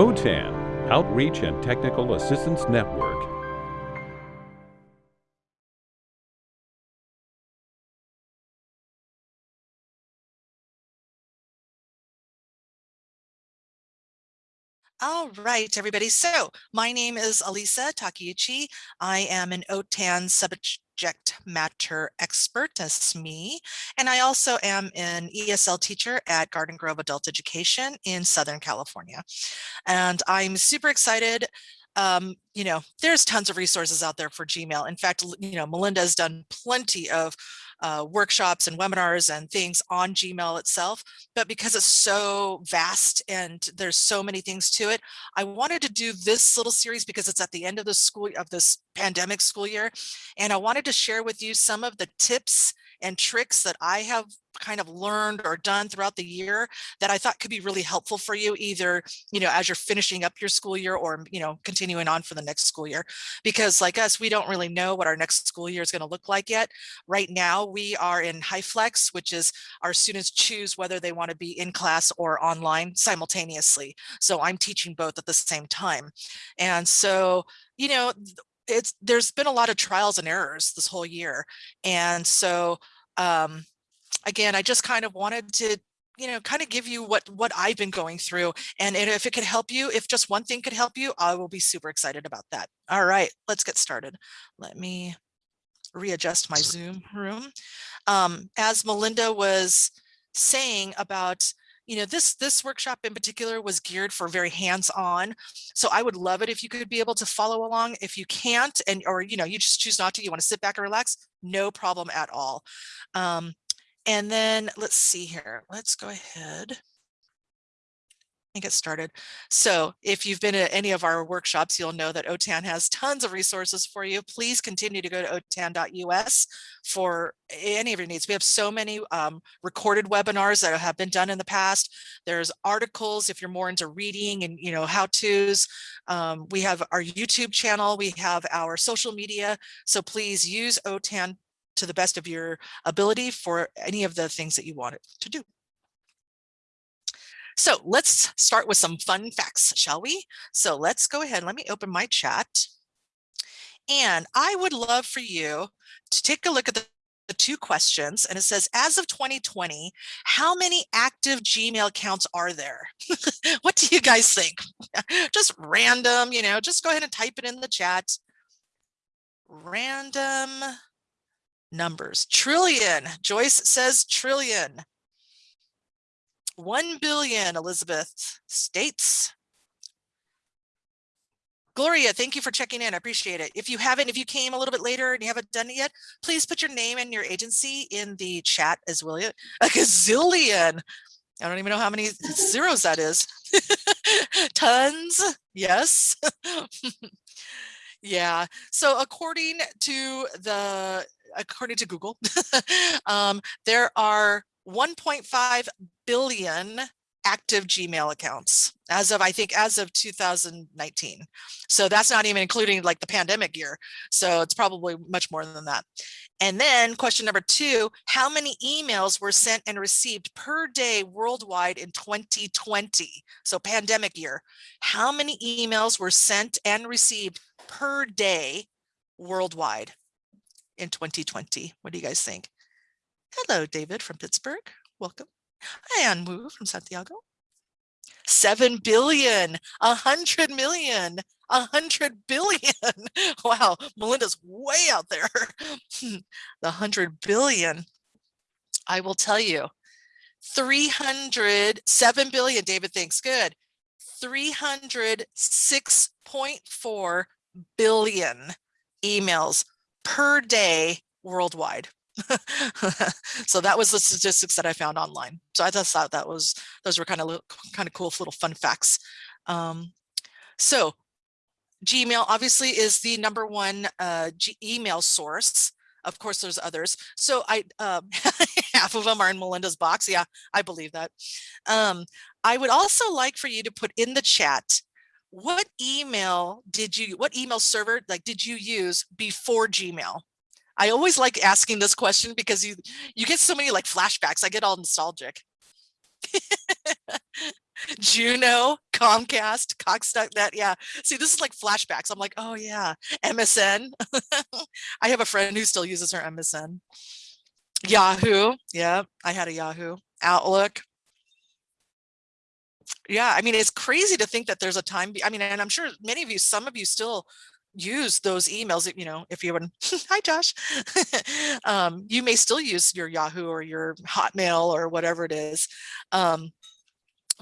OTAN, Outreach and Technical Assistance Network. All right, everybody. So my name is Alisa Takeuchi. I am an OTAN subject matter expert, that's me. And I also am an ESL teacher at Garden Grove Adult Education in Southern California. And I'm super excited um, you know, there's tons of resources out there for Gmail. In fact, you know, Melinda has done plenty of uh, workshops and webinars and things on Gmail itself, but because it's so vast and there's so many things to it, I wanted to do this little series because it's at the end of the school of this pandemic school year. And I wanted to share with you some of the tips and tricks that I have kind of learned or done throughout the year that I thought could be really helpful for you either, you know, as you're finishing up your school year or, you know, continuing on for the next school year. Because like us, we don't really know what our next school year is going to look like yet. Right now, we are in HyFlex, which is our students choose whether they want to be in class or online simultaneously. So I'm teaching both at the same time. And so, you know, it's there's been a lot of trials and errors this whole year. And so um, again, I just kind of wanted to you know, kind of give you what what I've been going through. And if it could help you, if just one thing could help you, I will be super excited about that. All right, let's get started. Let me readjust my Zoom room. Um, as Melinda was saying about you know, this this workshop in particular was geared for very hands-on. So I would love it if you could be able to follow along. If you can't, and or you know, you just choose not to, you want to sit back and relax, no problem at all. Um, and then let's see here. Let's go ahead and get started. So if you've been at any of our workshops, you'll know that OTAN has tons of resources for you. Please continue to go to otan.us for any of your needs. We have so many um, recorded webinars that have been done in the past. There's articles if you're more into reading and you know how-tos. Um, we have our YouTube channel. We have our social media. So please use OTAN to the best of your ability for any of the things that you want it to do. So let's start with some fun facts, shall we? So let's go ahead. Let me open my chat. And I would love for you to take a look at the, the two questions. And it says, as of 2020, how many active Gmail accounts are there? what do you guys think? just random, you know, just go ahead and type it in the chat. Random numbers. Trillion. Joyce says trillion. 1 billion, Elizabeth states. Gloria, thank you for checking in. I appreciate it. If you haven't, if you came a little bit later and you haven't done it yet, please put your name and your agency in the chat as well. A gazillion. I don't even know how many zeros that is. Tons. Yes. yeah. So according to the according to Google, um, there are 1.5 billion active Gmail accounts as of, I think, as of 2019. So that's not even including like the pandemic year. So it's probably much more than that. And then question number two, how many emails were sent and received per day worldwide in 2020? So pandemic year, how many emails were sent and received per day worldwide in 2020? What do you guys think? Hello, David from Pittsburgh. Welcome. Hi, Anwu from Santiago. 7 billion, 100 million, 100 billion. Wow, Melinda's way out there. the 100 billion. I will tell you, 300, 7 billion, David thinks, good. 306.4 billion emails per day worldwide. so that was the statistics that I found online. So I just thought that was those were kind of kind of cool little fun facts. Um, so Gmail obviously is the number one uh, email source. Of course, there's others. So I uh, half of them are in Melinda's box. Yeah, I believe that. Um, I would also like for you to put in the chat what email did you what email server like did you use before Gmail? I always like asking this question because you you get so many like flashbacks. I get all nostalgic. Juno, Comcast, Cox.net. Yeah. See, this is like flashbacks. I'm like, oh yeah, MSN. I have a friend who still uses her MSN. Yahoo. Yeah, I had a Yahoo. Outlook. Yeah, I mean, it's crazy to think that there's a time. I mean, and I'm sure many of you, some of you still use those emails, you know, if you would, hi Josh, um, you may still use your Yahoo or your Hotmail or whatever it is. Um,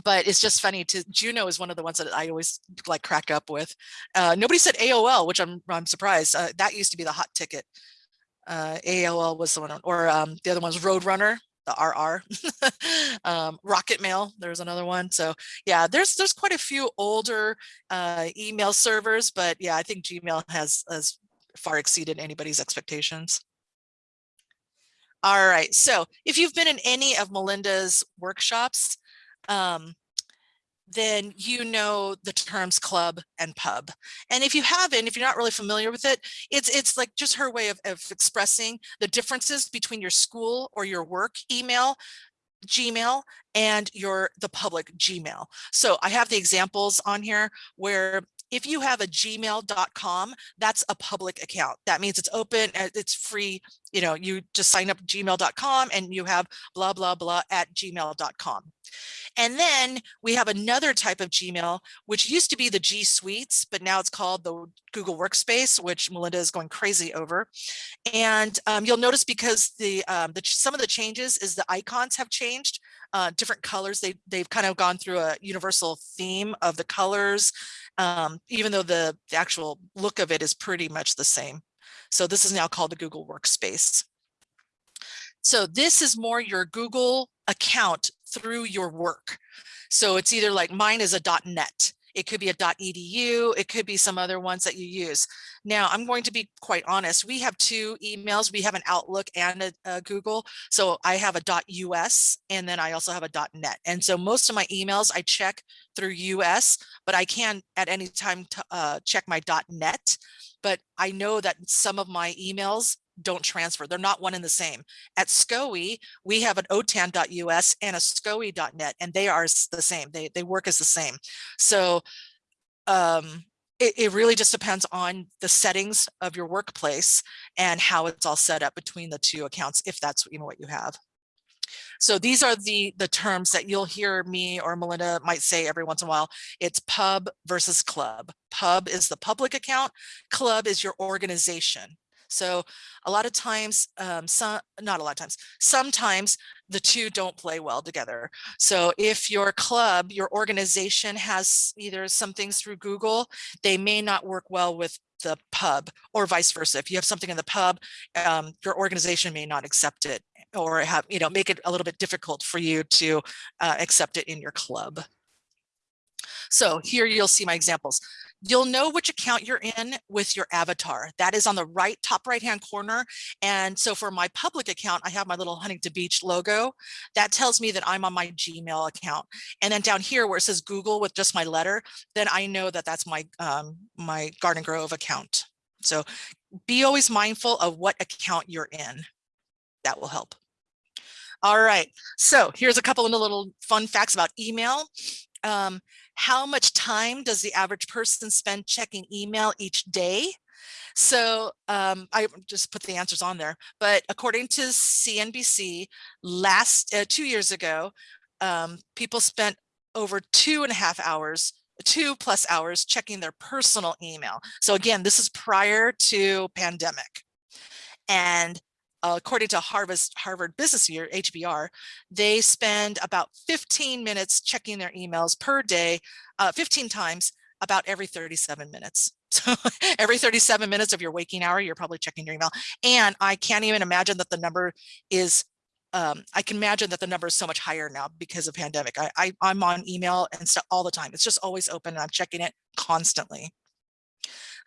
but it's just funny to Juno is one of the ones that I always like crack up with. Uh, nobody said AOL, which I'm I'm surprised. Uh, that used to be the hot ticket. Uh, AOL was the one, or um, the other one's Roadrunner the RR, um, Rocket Mail, there's another one. So yeah, there's there's quite a few older uh, email servers, but yeah, I think Gmail has, has far exceeded anybody's expectations. All right, so if you've been in any of Melinda's workshops, um, then you know the terms club and pub. And if you haven't, if you're not really familiar with it, it's it's like just her way of, of expressing the differences between your school or your work email Gmail and your the public Gmail. So I have the examples on here where if you have a gmail.com, that's a public account. That means it's open, uh, it's free. You know, you just sign up gmail.com and you have blah, blah, blah at gmail.com. And then we have another type of Gmail, which used to be the G Suites, but now it's called the Google Workspace, which Melinda is going crazy over. And um, you'll notice because the, um, the some of the changes is the icons have changed, uh, different colors. They, they've kind of gone through a universal theme of the colors, um, even though the, actual look of it is pretty much the same. So this is now called the Google Workspace. So this is more your Google account through your work. So it's either like mine is a .net. It could be a .edu. It could be some other ones that you use. Now, I'm going to be quite honest. We have two emails. We have an Outlook and a, a Google. So I have a .us and then I also have a .net. And so most of my emails I check through US, but I can at any time uh, check my .net. But I know that some of my emails don't transfer. They're not one and the same. At SCOE, we have an otan.us and a SCOE.net, and they are the same. They, they work as the same. So um, it, it really just depends on the settings of your workplace and how it's all set up between the two accounts, if that's you know, what you have. So these are the, the terms that you'll hear me or Melinda might say every once in a while. It's pub versus club. Pub is the public account. Club is your organization. So a lot of times, um, some, not a lot of times, sometimes the two don't play well together. So if your club, your organization has either some things through Google, they may not work well with the pub or vice versa. If you have something in the pub, um, your organization may not accept it or have, you know, make it a little bit difficult for you to uh, accept it in your club. So here you'll see my examples. You'll know which account you're in with your avatar. That is on the right top right hand corner. And so for my public account, I have my little Huntington Beach logo. That tells me that I'm on my Gmail account. And then down here where it says Google with just my letter, then I know that that's my, um, my Garden Grove account. So be always mindful of what account you're in. That will help. All right, so here's a couple of little fun facts about email. Um, how much time does the average person spend checking email each day? So um, I just put the answers on there, but according to CNBC, last uh, two years ago, um, people spent over two and a half hours two plus hours checking their personal email. So again, this is prior to pandemic. And uh, according to Harvard's Harvard Business Year, HBR, they spend about 15 minutes checking their emails per day, uh, 15 times about every 37 minutes. So every 37 minutes of your waking hour, you're probably checking your email. And I can't even imagine that the number is, um, I can imagine that the number is so much higher now because of pandemic. I, I, I'm on email and stuff all the time. It's just always open and I'm checking it constantly.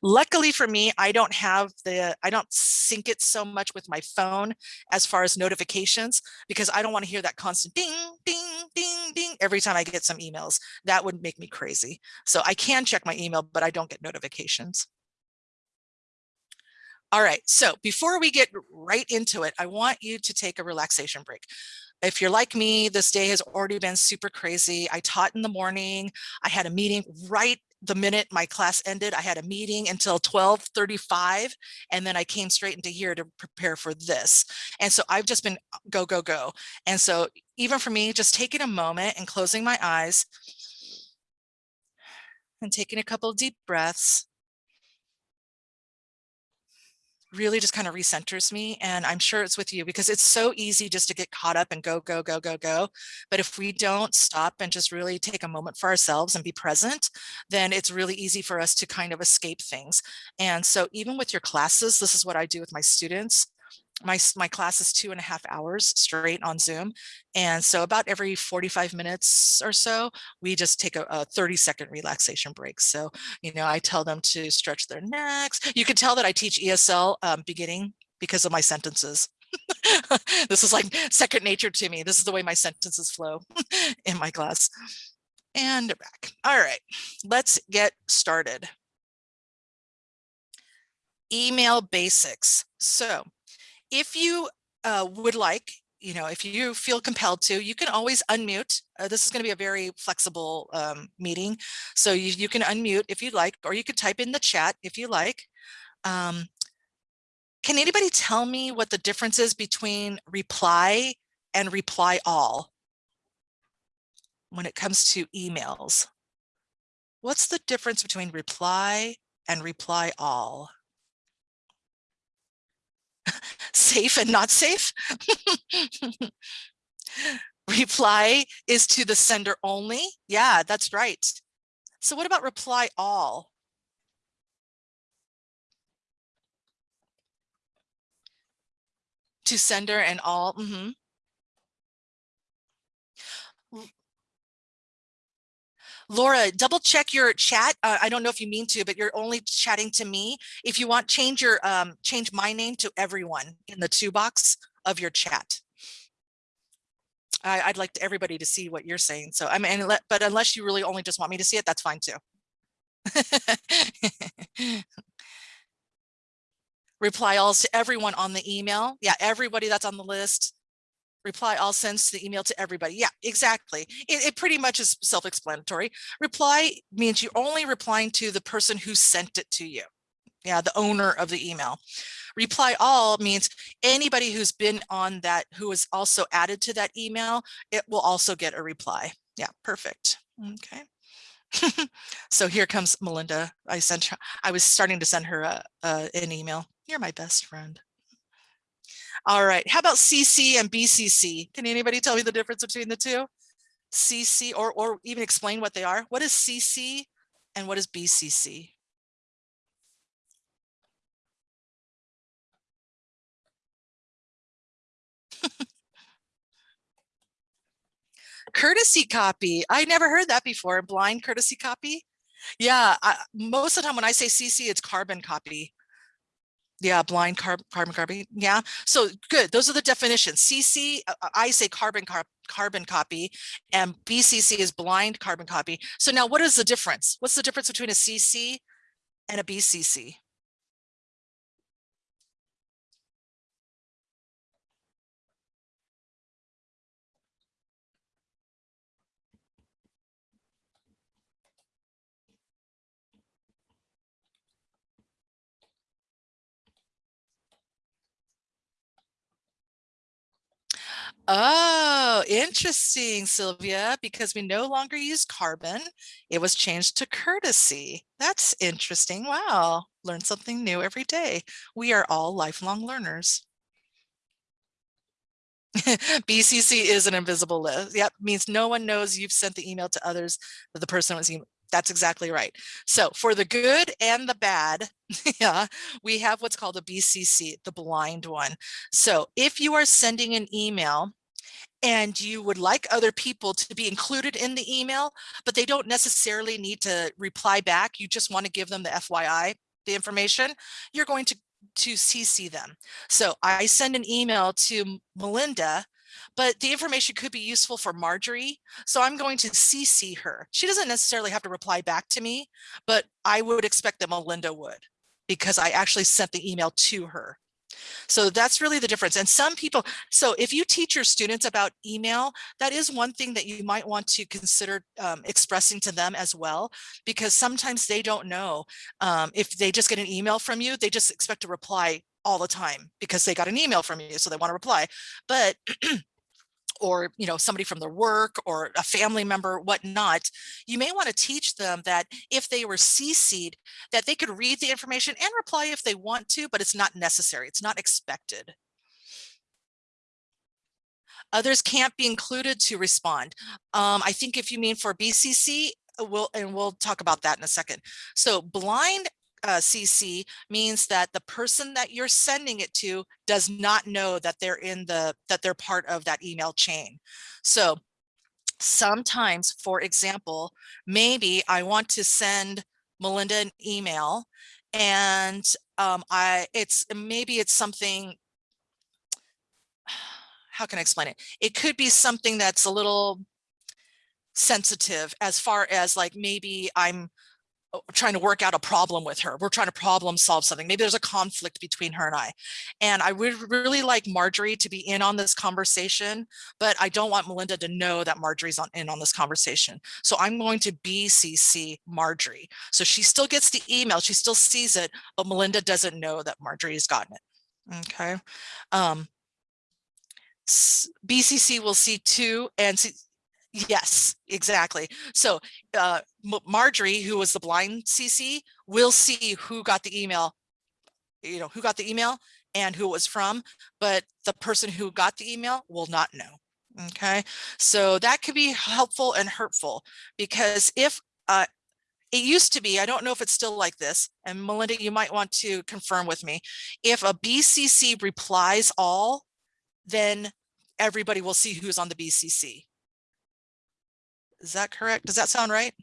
Luckily for me, I don't have the, I don't sync it so much with my phone as far as notifications, because I don't want to hear that constant ding, ding, ding, ding every time I get some emails. That would make me crazy. So I can check my email, but I don't get notifications. All right, so before we get right into it, I want you to take a relaxation break. if you're like me, this day has already been super crazy. I taught in the morning. I had a meeting right the minute my class ended. I had a meeting until 1235 and then I came straight into here to prepare for this. And so I've just been uh, go, go, go. And so even for me, just taking a moment and closing my eyes and taking a couple of deep breaths really just kind of recenters me. And I'm sure it's with you because it's so easy just to get caught up and go, go, go, go, go. But if we don't stop and just really take a moment for ourselves and be present, then it's really easy for us to kind of escape things. And so even with your classes, this is what I do with my students my, my class is two and a half hours straight on Zoom. And so about every 45 minutes or so, we just take a, a 30 second relaxation break. So, you know, I tell them to stretch their necks. You can tell that I teach ESL um, beginning because of my sentences. this is like second nature to me. This is the way my sentences flow in my class. And back. All right, let's get started. Email basics. So if you uh, would like, you know, if you feel compelled to, you can always unmute. Uh, this is going to be a very flexible um, meeting. So you, you can unmute if you'd like, or you could type in the chat if you like. Um, can anybody tell me what the difference is between reply and reply all when it comes to emails? What's the difference between reply and reply all? safe and not safe. reply is to the sender only. Yeah, that's right. So what about reply all? To sender and all. Mm -hmm. Laura, double check your chat. Uh, I don't know if you mean to, but you're only chatting to me. If you want, change your um, change my name to everyone in the two box of your chat. I, would like to, everybody to see what you're saying. So I mean, but unless you really only just want me to see it, that's fine too. Reply all to everyone on the email. Yeah, everybody that's on the list reply all sends the email to everybody. Yeah, exactly. It, it pretty much is self-explanatory. Reply means you're only replying to the person who sent it to you. Yeah, the owner of the email. Reply all means anybody who's been on that, who is also added to that email, it will also get a reply. Yeah, perfect. Okay. so here comes Melinda. I sent her, I was starting to send her a, a, an email. You're my best friend. All right, how about CC and BCC? Can anybody tell me the difference between the two? CC or, or even explain what they are? What is CC and what is BCC? courtesy copy. I never heard that before. Blind courtesy copy. Yeah, I, most of the time when I say CC, it's carbon copy. Yeah, blind carb carbon copy. Yeah, so good. Those are the definitions. CC, uh, uh, I say carbon car carbon copy, and BCC is blind carbon copy. So now, what is the difference? What's the difference between a CC and a BCC? Oh, interesting, Sylvia, because we no longer use carbon. It was changed to courtesy. That's interesting. Wow. Learn something new every day. We are all lifelong learners. BCC is an invisible list. Yep, means no one knows you've sent the email to others that the person was. That's exactly right. So for the good and the bad, yeah, we have what's called a BCC, the blind one. So if you are sending an email and you would like other people to be included in the email, but they don't necessarily need to reply back, you just want to give them the FYI, the information, you're going to to CC them. So I send an email to Melinda but the information could be useful for Marjorie. So I'm going to CC her. She doesn't necessarily have to reply back to me, but I would expect that Melinda would because I actually sent the email to her. So that's really the difference. And some people, so if you teach your students about email, that is one thing that you might want to consider um, expressing to them as well, because sometimes they don't know um, if they just get an email from you, they just expect to reply all the time because they got an email from you, so they want to reply. But or you know somebody from their work or a family member whatnot you may want to teach them that if they were cc'd that they could read the information and reply if they want to but it's not necessary it's not expected. Others can't be included to respond. Um, i think if you mean for bcc uh, we'll and we'll talk about that in a second. So blind uh, CC means that the person that you're sending it to does not know that they're in the that they're part of that email chain. So sometimes, for example, maybe I want to send Melinda an email and um, I it's maybe it's something how can I explain it? It could be something that's a little sensitive as far as like maybe I'm trying to work out a problem with her. We're trying to problem solve something. Maybe there's a conflict between her and I. And I would really like Marjorie to be in on this conversation, but I don't want Melinda to know that Marjorie's on, in on this conversation. So I'm going to BCC Marjorie. So she still gets the email, she still sees it, but Melinda doesn't know that Marjorie has gotten it. Okay. Um, BCC will see two and see, Yes, exactly. So uh, Marjorie, who was the blind CC, will see who got the email, you know, who got the email and who it was from, but the person who got the email will not know. Okay, so that could be helpful and hurtful because if uh, it used to be, I don't know if it's still like this, and Melinda, you might want to confirm with me. If a BCC replies all, then everybody will see who's on the BCC. Is that correct? Does that sound right?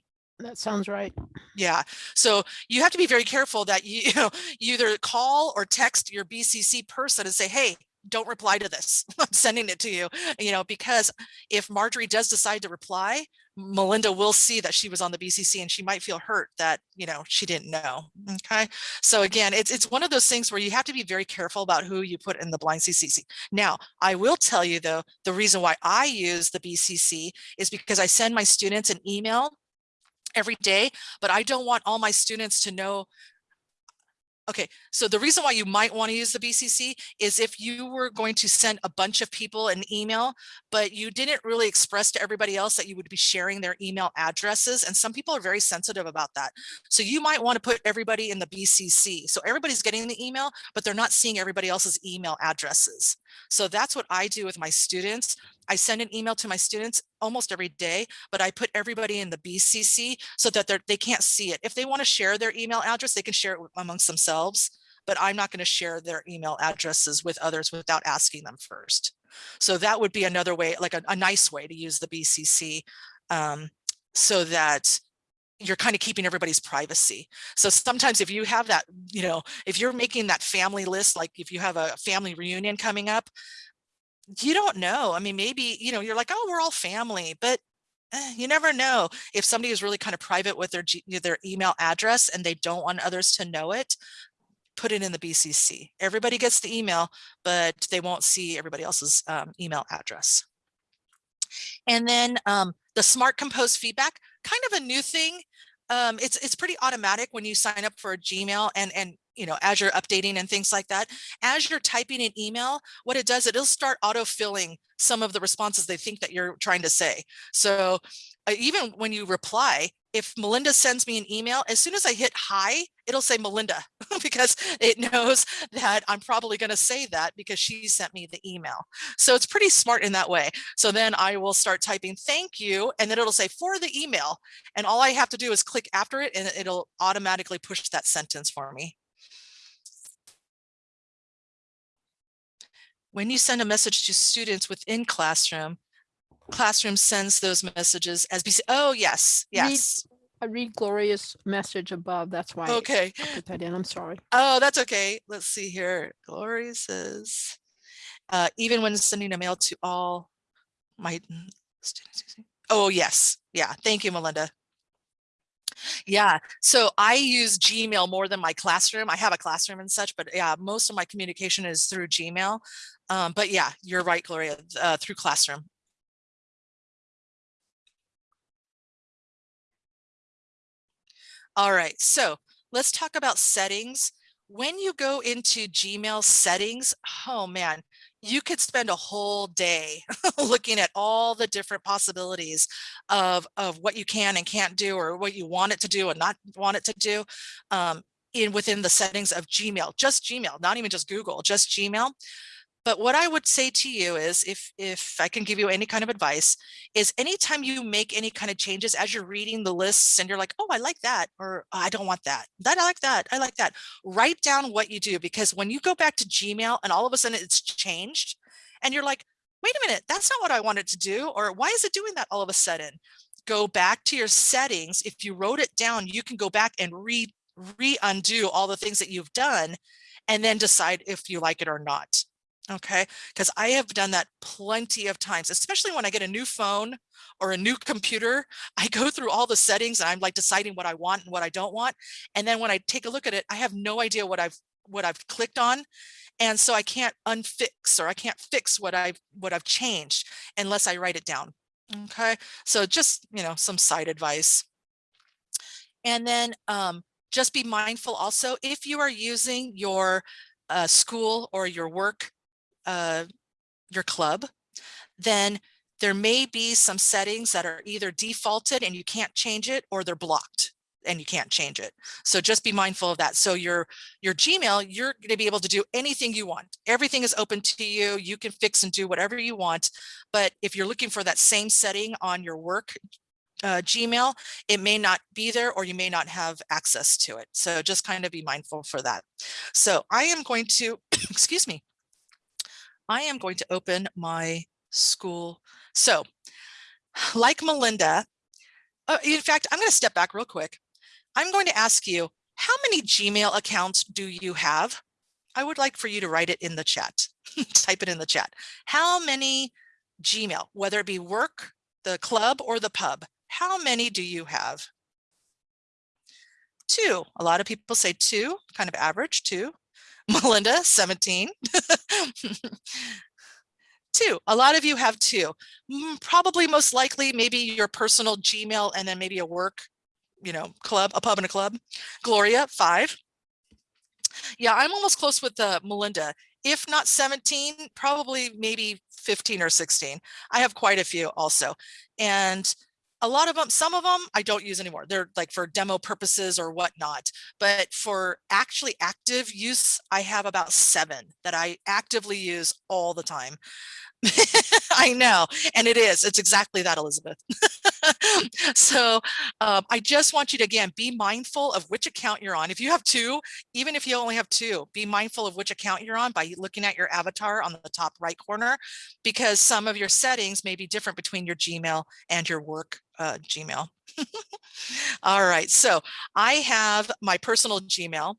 That sounds right. Yeah. So you have to be very careful that you, you know, you either call or text your BCC person and say, hey, don't reply to this. I'm sending it to you, you know, because if Marjorie does decide to reply, Melinda will see that she was on the BCC and she might feel hurt that, you know, she didn't know. Okay. So again, it's, it's one of those things where you have to be very careful about who you put in the blind CCC. Now, I will tell you though, the reason why I use the BCC is because I send my students an email every day, but I don't want all my students to know Okay, so the reason why you might want to use the BCC is if you were going to send a bunch of people an email, but you didn't really express to everybody else that you would be sharing their email addresses. And some people are very sensitive about that. So you might want to put everybody in the BCC. So everybody's getting the email, but they're not seeing everybody else's email addresses. So that's what I do with my students. I send an email to my students almost every day, but I put everybody in the BCC so that they can't see it. If they want to share their email address, they can share it amongst themselves, but I'm not going to share their email addresses with others without asking them first. So that would be another way, like a, a nice way to use the BCC um, so that you're kind of keeping everybody's privacy. So sometimes if you have that, you know, if you're making that family list, like if you have a family reunion coming up, you don't know. I mean, maybe, you know, you're like, oh, we're all family, but eh, you never know if somebody is really kind of private with their, their email address and they don't want others to know it, put it in the BCC. Everybody gets the email, but they won't see everybody else's um, email address. And then um, the smart compose feedback, kind of a new thing. Um, it's it's pretty automatic when you sign up for a Gmail and and you know, as you're updating and things like that, as you're typing an email, what it does, it'll start auto-filling some of the responses they think that you're trying to say. So uh, even when you reply, if Melinda sends me an email, as soon as I hit hi, it'll say Melinda because it knows that I'm probably going to say that because she sent me the email. So it's pretty smart in that way. So then I will start typing thank you and then it'll say for the email. And all I have to do is click after it and it'll automatically push that sentence for me. When you send a message to students within Classroom, Classroom sends those messages as BC. Oh, yes, yes. I read Gloria's message above. That's why Okay. I put that in. I'm sorry. Oh, that's okay. Let's see here. Gloria says, uh, even when sending a mail to all my students. Oh, yes. Yeah. Thank you, Melinda. Yeah, so I use Gmail more than my classroom. I have a classroom and such, but yeah, most of my communication is through Gmail. Um, but yeah, you're right, Gloria, uh, through classroom. All right, so let's talk about settings. When you go into Gmail settings, oh man, you could spend a whole day looking at all the different possibilities of, of what you can and can't do or what you want it to do and not want it to do um, in within the settings of Gmail, just Gmail, not even just Google, just Gmail. But what I would say to you is if if I can give you any kind of advice is anytime you make any kind of changes as you're reading the lists and you're like, oh, I like that, or "Oh, I don't want that, that I like that, I like that. Write down what you do because when you go back to Gmail and all of a sudden it's changed and you're like, wait a minute, that's not what I wanted to do, or why is it doing that all of a sudden? Go back to your settings. If you wrote it down, you can go back and re re-undo all the things that you've done and then decide if you like it or not. Okay, because I have done that plenty of times, especially when I get a new phone or a new computer. I go through all the settings and I'm like deciding what I want and what I don't want. And then when I take a look at it, I have no idea what I've what I've clicked on. And so I can't unfix or I can't fix what I've what I've changed unless I write it down. Okay, so just, you know, some side advice. And then um, just be mindful also if you are using your uh, school or your work uh, your club, then there may be some settings that are either defaulted and you can't change it or they're blocked and you can't change it. So just be mindful of that. So your your Gmail, you're going to be able to do anything you want. Everything is open to you. You can fix and do whatever you want. But if you're looking for that same setting on your work uh, Gmail, it may not be there or you may not have access to it. So just kind of be mindful for that. So I am going to, excuse me, I am going to open my school. So like Melinda, uh, in fact, I'm going to step back real quick. I'm going to ask you, how many Gmail accounts do you have? I would like for you to write it in the chat, type it in the chat. How many Gmail, whether it be work, the club or the pub, how many do you have? Two, a lot of people say two, kind of average, two. Melinda, 17. two, a lot of you have two. Probably most likely maybe your personal Gmail and then maybe a work, you know, club, a pub and a club. Gloria, five. Yeah, I'm almost close with uh, Melinda. If not 17, probably maybe 15 or 16. I have quite a few also. And a lot of them, some of them I don't use anymore. They're like for demo purposes or whatnot. But for actually active use, I have about seven that I actively use all the time. I know, and it is. It's exactly that, Elizabeth. so um, I just want you to, again, be mindful of which account you're on. If you have two, even if you only have two, be mindful of which account you're on by looking at your avatar on the top right corner, because some of your settings may be different between your Gmail and your work uh, Gmail. All right, so I have my personal Gmail,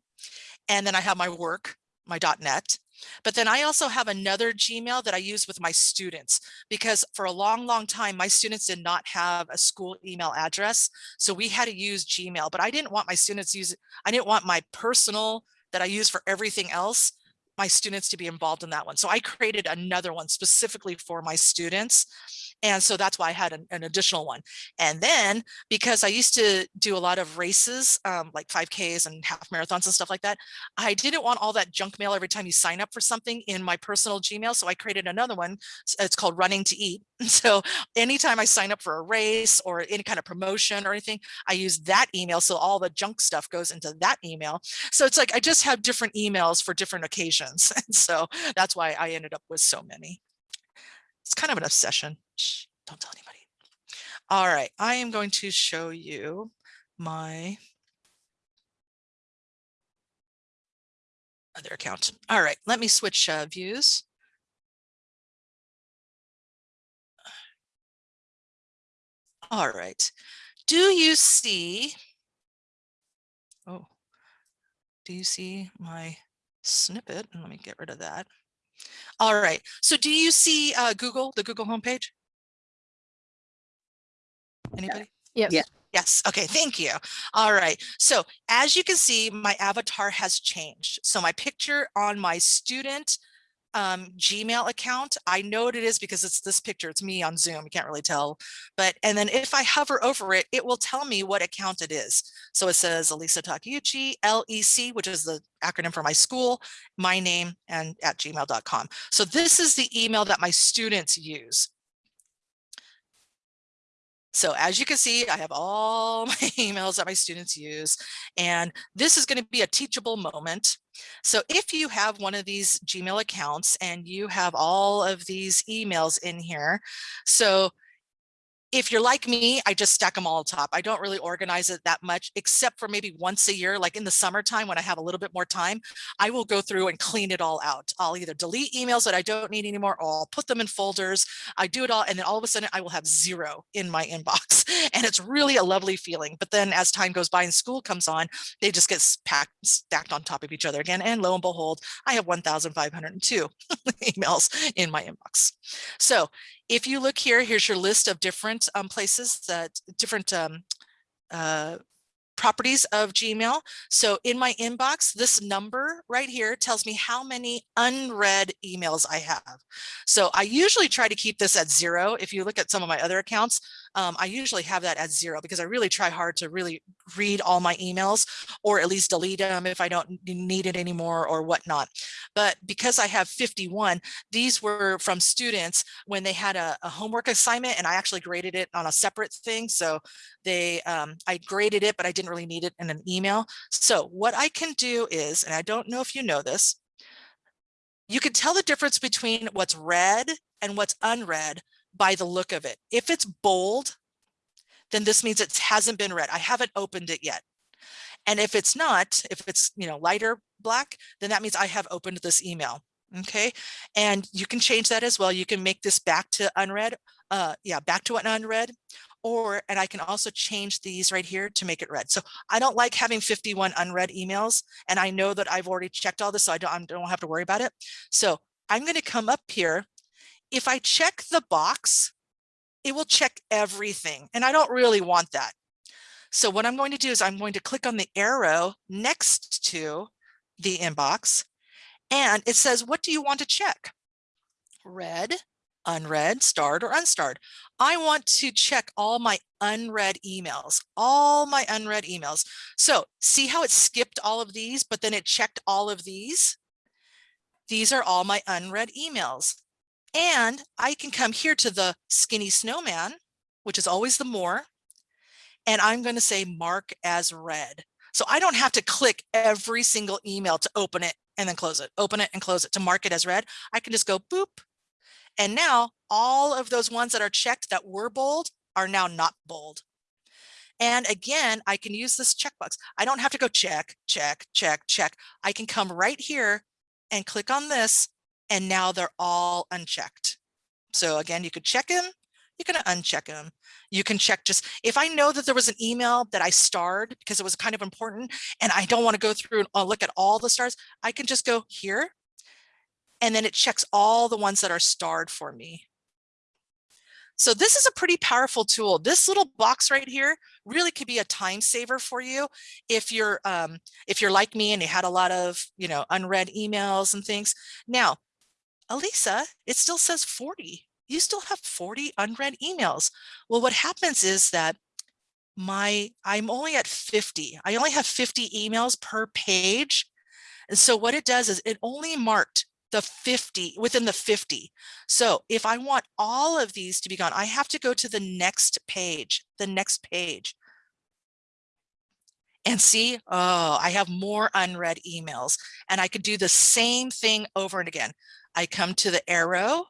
and then I have my work, my .NET, but then I also have another Gmail that I use with my students because for a long, long time, my students did not have a school email address. So we had to use Gmail, but I didn't want my students use. I didn't want my personal that I use for everything else my students to be involved in that one. So I created another one specifically for my students. And so that's why I had an, an additional one. And then because I used to do a lot of races, um, like 5Ks and half marathons and stuff like that, I didn't want all that junk mail every time you sign up for something in my personal Gmail. So I created another one. It's called Running to Eat. So anytime I sign up for a race or any kind of promotion or anything, I use that email. So all the junk stuff goes into that email. So it's like I just have different emails for different occasions. And so that's why I ended up with so many. Kind of an obsession. Shh, don't tell anybody. All right, I am going to show you my other account. All right, let me switch uh, views. All right, do you see, oh, do you see my snippet? Let me get rid of that. All right. So do you see uh, Google, the Google homepage? Anybody? Yes. Yeah. Yes, okay, thank you. All right, so as you can see, my avatar has changed. So my picture on my student um, Gmail account, I know what it is because it's this picture, it's me on Zoom, you can't really tell. But, and then if I hover over it, it will tell me what account it is. So it says Alisa Takeuchi, LEC, which is the acronym for my school, my name, and at gmail.com. So this is the email that my students use. So as you can see, I have all my emails that my students use, and this is going to be a teachable moment. So if you have one of these Gmail accounts and you have all of these emails in here, so if you're like me, I just stack them all top. I don't really organize it that much, except for maybe once a year, like in the summertime when I have a little bit more time, I will go through and clean it all out. I'll either delete emails that I don't need anymore, or I'll put them in folders. I do it all, and then all of a sudden I will have zero in my inbox. And it's really a lovely feeling. But then as time goes by and school comes on, they just get packed, stacked on top of each other again. And lo and behold, I have 1,502 emails in my inbox. So if you look here, here's your list of different um, places that different um, uh, properties of Gmail. So in my inbox, this number right here tells me how many unread emails I have. So I usually try to keep this at zero. If you look at some of my other accounts, um, I usually have that at zero because I really try hard to really read all my emails or at least delete them if I don't need it anymore or whatnot. But because I have 51, these were from students when they had a, a homework assignment and I actually graded it on a separate thing. So they, um, I graded it, but I didn't really need it in an email. So what I can do is, and I don't know if you know this, you can tell the difference between what's read and what's unread by the look of it. If it's bold, then this means it hasn't been read. I haven't opened it yet. And if it's not, if it's, you know, lighter black, then that means I have opened this email. Okay. And you can change that as well. You can make this back to unread. Uh, yeah, back to an unread or, and I can also change these right here to make it read. So I don't like having 51 unread emails. And I know that I've already checked all this, so I don't, I don't have to worry about it. So I'm going to come up here if I check the box, it will check everything. And I don't really want that. So what I'm going to do is I'm going to click on the arrow next to the inbox and it says, what do you want to check? Read, unread, starred, or unstarred. I want to check all my unread emails, all my unread emails. So see how it skipped all of these, but then it checked all of these? These are all my unread emails. And I can come here to the skinny snowman, which is always the more, and I'm going to say mark as read. So I don't have to click every single email to open it and then close it, open it and close it to mark it as read. I can just go boop. And now all of those ones that are checked that were bold are now not bold. And again, I can use this checkbox. I don't have to go check, check, check, check. I can come right here and click on this and now they're all unchecked. So again, you could check them, you can uncheck them. You can check just, if I know that there was an email that I starred because it was kind of important and I don't want to go through and uh, look at all the stars, I can just go here and then it checks all the ones that are starred for me. So this is a pretty powerful tool. This little box right here really could be a time saver for you if you're um, if you're like me and you had a lot of you know unread emails and things. Now Alisa, it still says 40. You still have 40 unread emails. Well, what happens is that my I'm only at 50. I only have 50 emails per page. And so what it does is it only marked the 50 within the 50. So if I want all of these to be gone, I have to go to the next page, the next page. And see, oh, I have more unread emails and I could do the same thing over and again. I come to the arrow,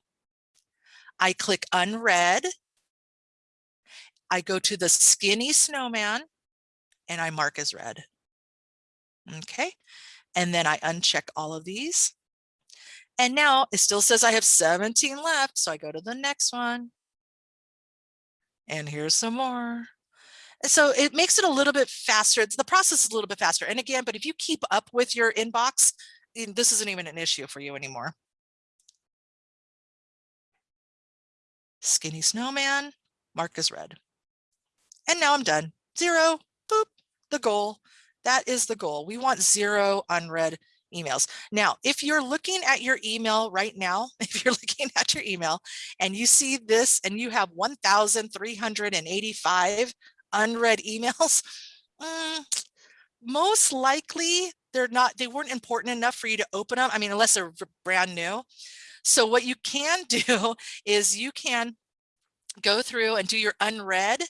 I click unread, I go to the skinny snowman and I mark as read. Okay, and then I uncheck all of these. And now it still says I have 17 left, so I go to the next one. And here's some more. So it makes it a little bit faster. It's, the process is a little bit faster. And again, but if you keep up with your inbox, eh, this isn't even an issue for you anymore. Skinny snowman, mark as read. And now I'm done. zero, boop, the goal. That is the goal. We want zero unread emails. Now, if you're looking at your email right now, if you're looking at your email and you see this and you have 1,385 unread emails, mm, most likely they're not, they weren't important enough for you to open them. I mean, unless they're brand new. So what you can do is you can go through and do your unread.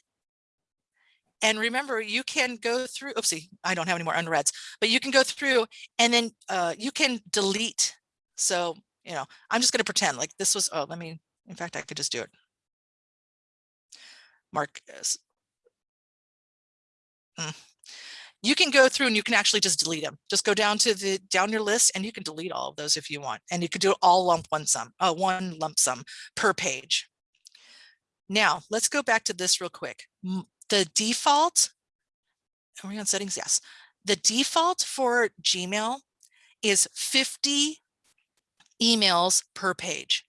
And remember, you can go through, oopsie, I don't have any more unreads, but you can go through and then uh, you can delete. So, you know, I'm just going to pretend like this was, oh, let me, in fact, I could just do it. Mark, mm. You can go through and you can actually just delete them. Just go down to the down your list and you can delete all of those if you want. And you could do all lump one sum, uh, one lump sum per page. Now let's go back to this real quick. The default, are we on settings? Yes. The default for Gmail is 50 emails per page,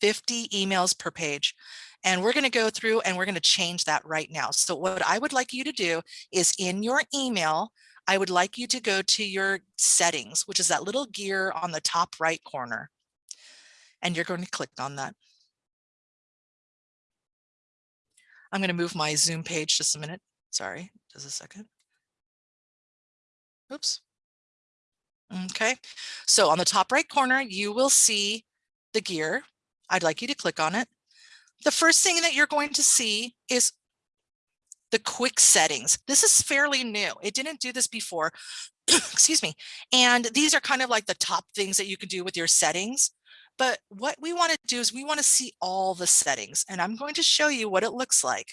50 emails per page. And we're going to go through and we're going to change that right now. So what I would like you to do is in your email, I would like you to go to your settings, which is that little gear on the top right corner. And you're going to click on that. I'm going to move my Zoom page just a minute. Sorry, just a second. Oops. Okay, so on the top right corner, you will see the gear. I'd like you to click on it. The first thing that you're going to see is the quick settings. This is fairly new. It didn't do this before. Excuse me. And these are kind of like the top things that you can do with your settings. But what we want to do is we want to see all the settings and I'm going to show you what it looks like.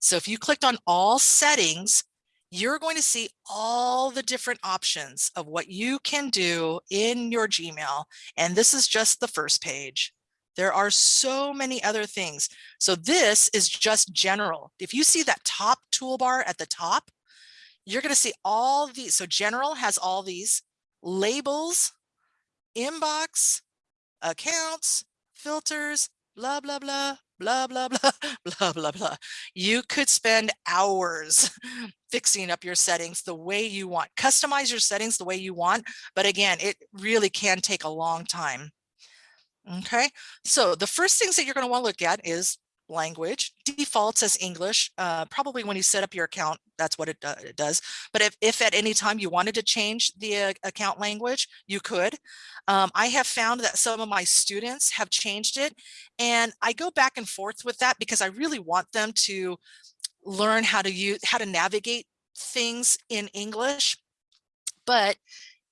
So if you clicked on all settings, you're going to see all the different options of what you can do in your Gmail. And this is just the first page. There are so many other things. So this is just general. If you see that top toolbar at the top, you're going to see all these. So general has all these labels, inbox, accounts, filters, blah, blah, blah, blah, blah, blah, blah, blah, blah. You could spend hours fixing up your settings the way you want. Customize your settings the way you want. But again, it really can take a long time. Okay, so the first things that you're going to want to look at is language defaults as English. Uh, probably when you set up your account, that's what it, uh, it does. But if, if, at any time you wanted to change the uh, account language, you could. Um, I have found that some of my students have changed it and I go back and forth with that because I really want them to learn how to use how to navigate things in English. But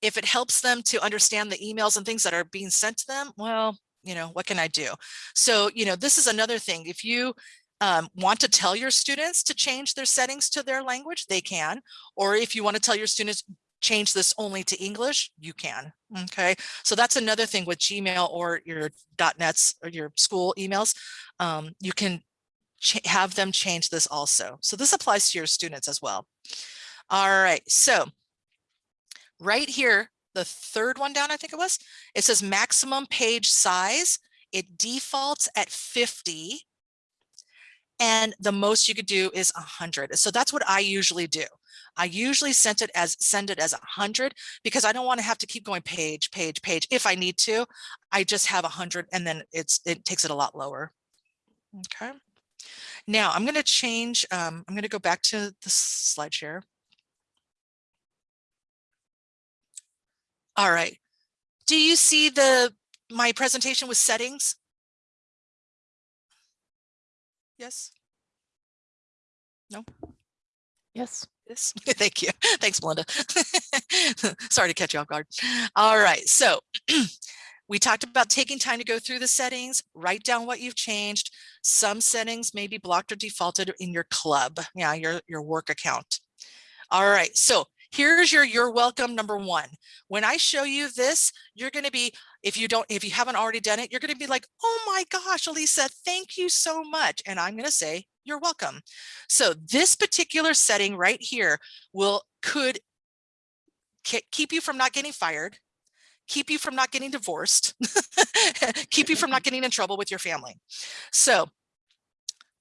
if it helps them to understand the emails and things that are being sent to them, well, you know, what can I do? So, you know, this is another thing. If you um, want to tell your students to change their settings to their language, they can. Or if you want to tell your students change this only to English, you can. Okay, so that's another thing with Gmail or your .nets or your school emails. Um, you can have them change this also. So this applies to your students as well. All right, so right here, the third one down, I think it was, it says maximum page size. It defaults at 50 and the most you could do is 100. So that's what I usually do. I usually send it as send it as 100 because I don't want to have to keep going page, page, page. If I need to, I just have 100 and then it's it takes it a lot lower. Okay. Now I'm going to change. Um, I'm going to go back to the slide share. All right. Do you see the my presentation with settings? Yes? No? Yes. Yes. Thank you. Thanks, Melinda. Sorry to catch you off guard. All right. So we talked about taking time to go through the settings, write down what you've changed. Some settings may be blocked or defaulted in your club, yeah, your, your work account. All right. So here's your you're welcome number one. When i show you this you're going to be if you don't if you haven't already done it you're going to be like oh my gosh Alisa thank you so much. And i'm going to say you're welcome. So this particular setting right here will could keep you from not getting fired keep you from not getting divorced keep you from not getting in trouble with your family. So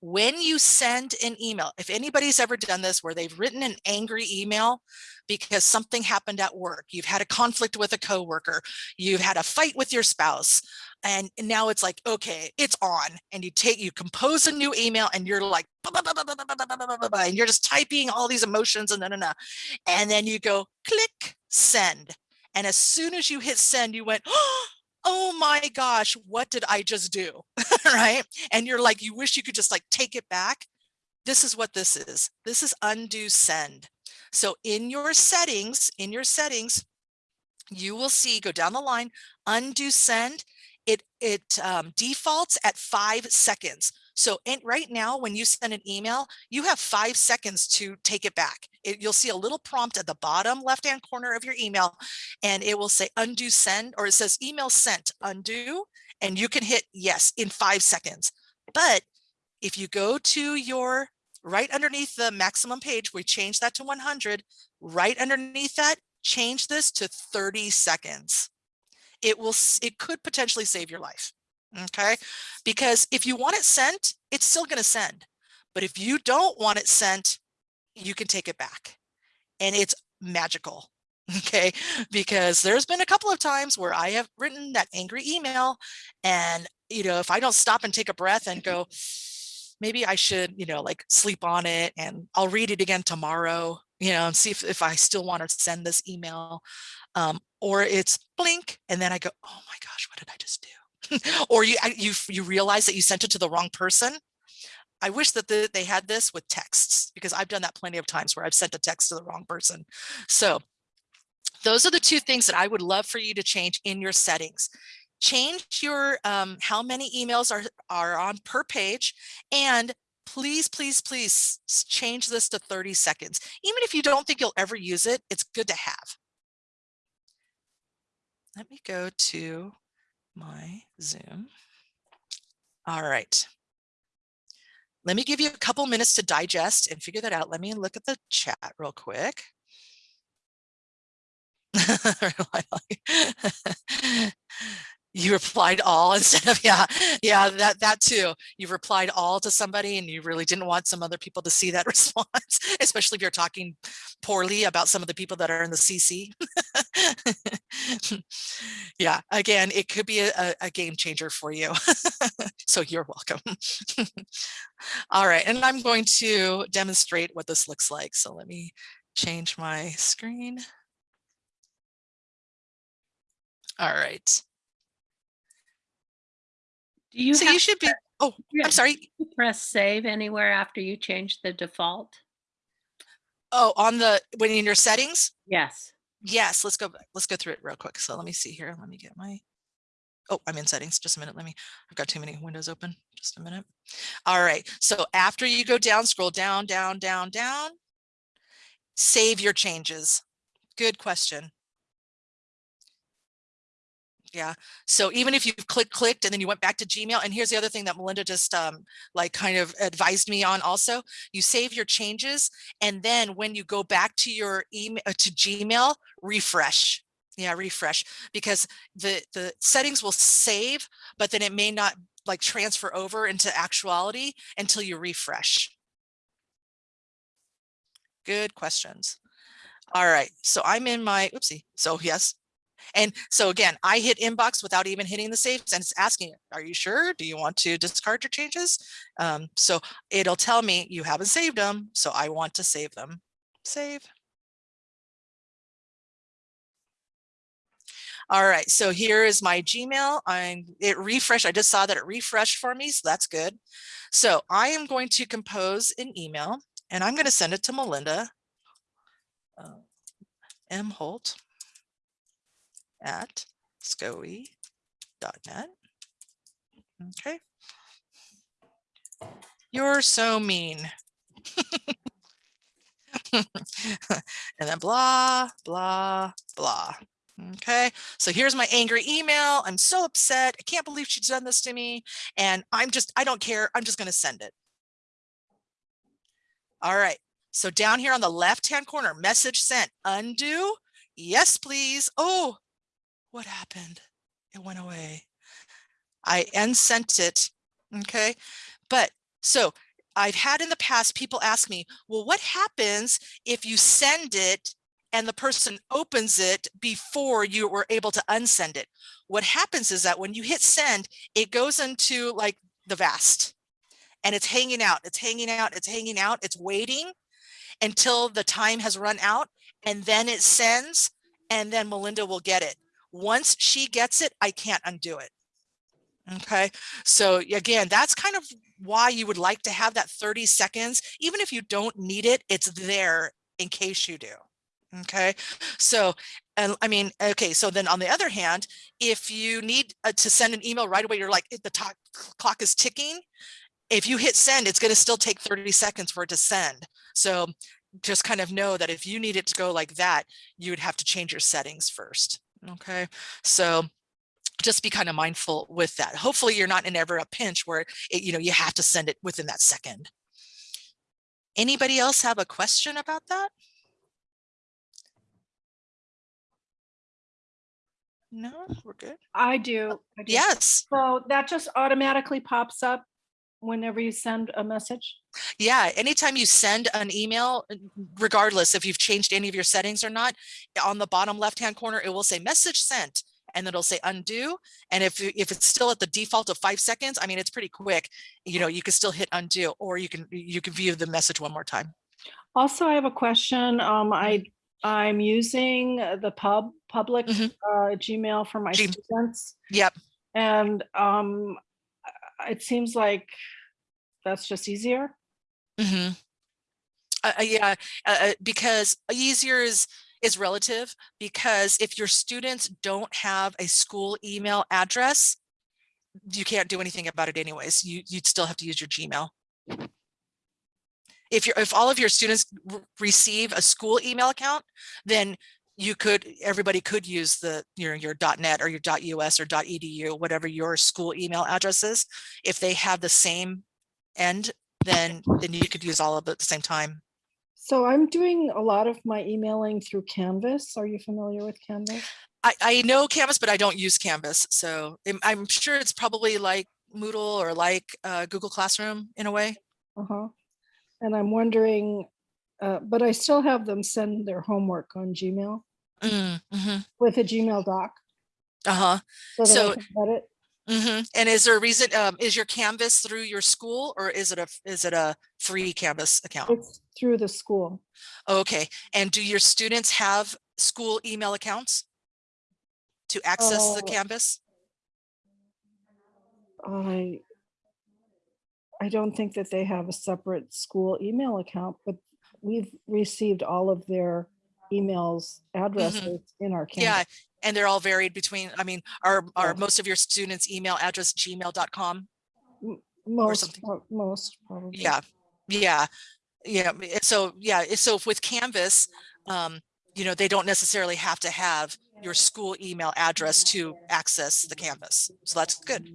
when you send an email, if anybody's ever done this where they've written an angry email because something happened at work, you've had a conflict with a coworker, you've had a fight with your spouse, and now it's like, okay, it's on. And you take, you compose a new email and you're like, and you're just typing all these emotions and then, and, and then you go click send. And as soon as you hit send, you went, oh, my gosh, what did I just do? right? And you're like, you wish you could just like take it back. This is what this is. This is undo send. So in your settings, in your settings, you will see, go down the line, undo send. It, it um, defaults at five seconds. So in, right now, when you send an email, you have five seconds to take it back. It, you'll see a little prompt at the bottom left-hand corner of your email, and it will say undo send, or it says email sent, undo, and you can hit yes in five seconds. But if you go to your right underneath the maximum page, we change that to 100, right underneath that, change this to 30 seconds. It will, it could potentially save your life. Okay, because if you want it sent, it's still going to send. But if you don't want it sent, you can take it back. And it's magical. Okay, because there's been a couple of times where I have written that angry email and, you know, if I don't stop and take a breath and go, maybe I should, you know, like sleep on it and I'll read it again tomorrow, you know, and see if, if I still want to send this email. Um, or it's blink and then I go, oh my gosh, what did I just do? or you you you realize that you sent it to the wrong person. I wish that the, they had this with texts because I've done that plenty of times where I've sent a text to the wrong person. So those are the two things that I would love for you to change in your settings. Change your um, how many emails are are on per page and please, please, please change this to 30 seconds. Even if you don't think you'll ever use it, it's good to have. Let me go to my Zoom. All right. Let me give you a couple minutes to digest and figure that out. Let me look at the chat real quick. you replied all instead of yeah yeah that that too. You replied all to somebody and you really didn't want some other people to see that response especially if you're talking poorly about some of the people that are in the cc yeah again it could be a, a- game changer for you. So you're welcome. All right and i'm going to demonstrate what this looks like. So let me change my screen. All right Do you so have you should be oh Yeah. i'm sorry to press save anywhere after you change the default? Oh, on the, when in your settings? Yes. Yes, let's go, back. let's go through it real quick. So let me see here. Let me get my, oh, I'm in settings. Just a minute. Let me, I've got too many windows open. Just a minute. All right. So after you go down, scroll down, down, down, down. Save your changes. Good question. Yeah. So even if you click clicked clicked, and then you went back to Gmail, and here's the other thing that Melinda just um, like kind of advised me on also, you save your changes. And then when you go back to your email to Gmail, refresh. Yeah, refresh because the the settings will save, but then it may not like transfer over into actuality until you refresh. Good questions. All right, so I'm in my, oopsie, so yes. And so again, I hit inbox without even hitting the saves and it's asking, are you sure? Do you want to discard your changes? Um, so it'll tell me you haven't saved them, so I want to save them. Save. All right, so here is my Gmail. I'm it refreshed. I just saw that it refreshed for me, so that's good. So I am going to compose an email and I'm going to send it to Melinda. uh, M Holt at scoe.net. Okay. You're so mean. and then blah, blah, blah. Okay, so here's my angry email. I'm so upset. I can't believe she's done this to me. And I'm just, I don't care. I'm just going to send it. All right. So down here on the left-hand corner, message sent, undo. Yes, please. Oh, what happened? It went away. I unsent it. Okay. But so I've had in the past, people ask me, well, what happens if you send it and the person opens it before you were able to unsend it? What happens is that when you hit send, it goes into like the vast and it's hanging out, it's hanging out, it's hanging out, it's waiting until the time has run out and then it sends and then Melinda will get it. Once she gets it, I can't undo it. Okay, so again, that's kind of why you would like to have that 30 seconds. Even if you don't need it, it's there in case you do. Okay, so and I mean, okay, so then on the other hand, if you need uh, to send an email right away, you're like the clock is ticking. If you hit send, it's going to still take 30 seconds for it to send. So just kind of know that if you need it to go like that, you would have to change your settings first. Okay, so just be kind of mindful with that. Hopefully you're not in ever a pinch where it, you know you have to send it within that second. Anybody else have a question about that? No, we're good. I do. I do. Yes. So that just automatically pops up whenever you send a message? Yeah, anytime you send an email, uh, regardless if you've changed any of your settings or not, on the bottom left-hand corner, it will say message sent and then it'll say undo. And if, if it's still at the default of five seconds, I mean, it's pretty quick. You know, you can still hit undo or you can, you can view the message one more time. Also, I have a question. Um, I, Mm-hmm. I'm using the pub, public Mhm. uh, Gmail for my G- students. Yep. And um, it seems like that's just easier. hmm Uh, uh, yeah, uh, uh, because easier is is relative because if your students don't have a school email address, you can't do anything about it anyways. You you'd still have to use your Gmail. If you're if all of your students receive a school email account, then you could everybody could use the your your .net or your .us or .edu whatever your school email address is. If they have the same end, then then you could use all of it at the same time. So I'm doing a lot of my emailing through Canvas. Are you familiar with Canvas? I, I know Canvas, but I don't use Canvas. So I'm, I'm sure it's probably like Moodle or like uh, Google Classroom in a way. Uh-huh. And I'm wondering, uh, but I still have them send their homework on Gmail Mm, hmm with a Gmail doc. Uh-huh. So So- edit. hmm And is there a reason, um, is your Canvas through your school or is it a, is it a free Canvas account? It's through the school. Okay. And do your students have school email accounts to access the Oh. Canvas? I I don't think that they have a separate school email account, but we've received all of their emails addresses in our Mm-hmm. Yeah. And they're all varied between, I mean, are, are Yeah. most of your students email address gmail.com? Most, most probably. Yeah, yeah, yeah. So, yeah, so with Canvas, um, you know, they don't necessarily have to have your school email address to access the Canvas. So that's good.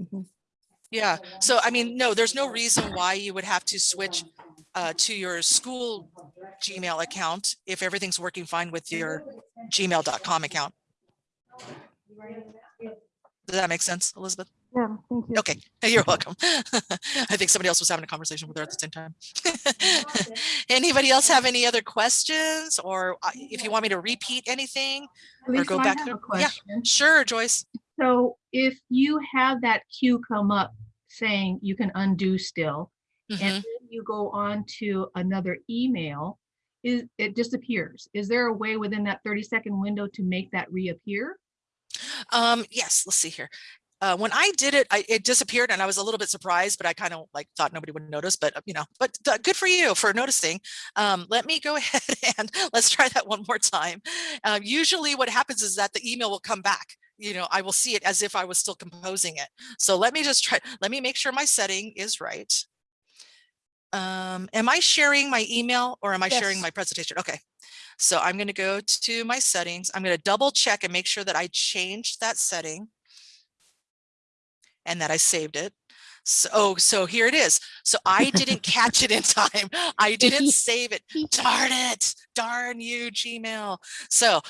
Mhm. Yeah. So, I mean, no, there's no reason why you would have to switch uh, to your school Gmail account if everything's working fine with your gmail.com account. Does that make sense, Elizabeth? Yeah, thank you. Okay, you're welcome. I think somebody else was having a conversation with her at the same time. Anybody else have any other questions or uh, if you want me to repeat anything? Or go I back through- yeah. Sure, Joyce. So if you have that cue come up saying you can undo still, Mhm. and then you go on to another email, is, it disappears. Is there a way within that thirty second window to make that reappear? Um, yes, let's see here. Uh, when I did it, I, it disappeared and I was a little bit surprised, but I kind of like thought nobody would notice, but you know, but uh, good for you for noticing. Um, let me go ahead and let's try that one more time. Uh, usually what happens is that the email will come back. You know, I will see it as if I was still composing it. So let me just try, let me make sure my setting is right. Um, am I sharing my email or am I sharing my presentation? Okay. So I'm going to go to my settings. I'm going to double check and make sure that I changed that setting and that I saved it. So, oh, so here it is. So I didn't catch it in time. I didn't save it. Darn it. Darn you, Gmail. So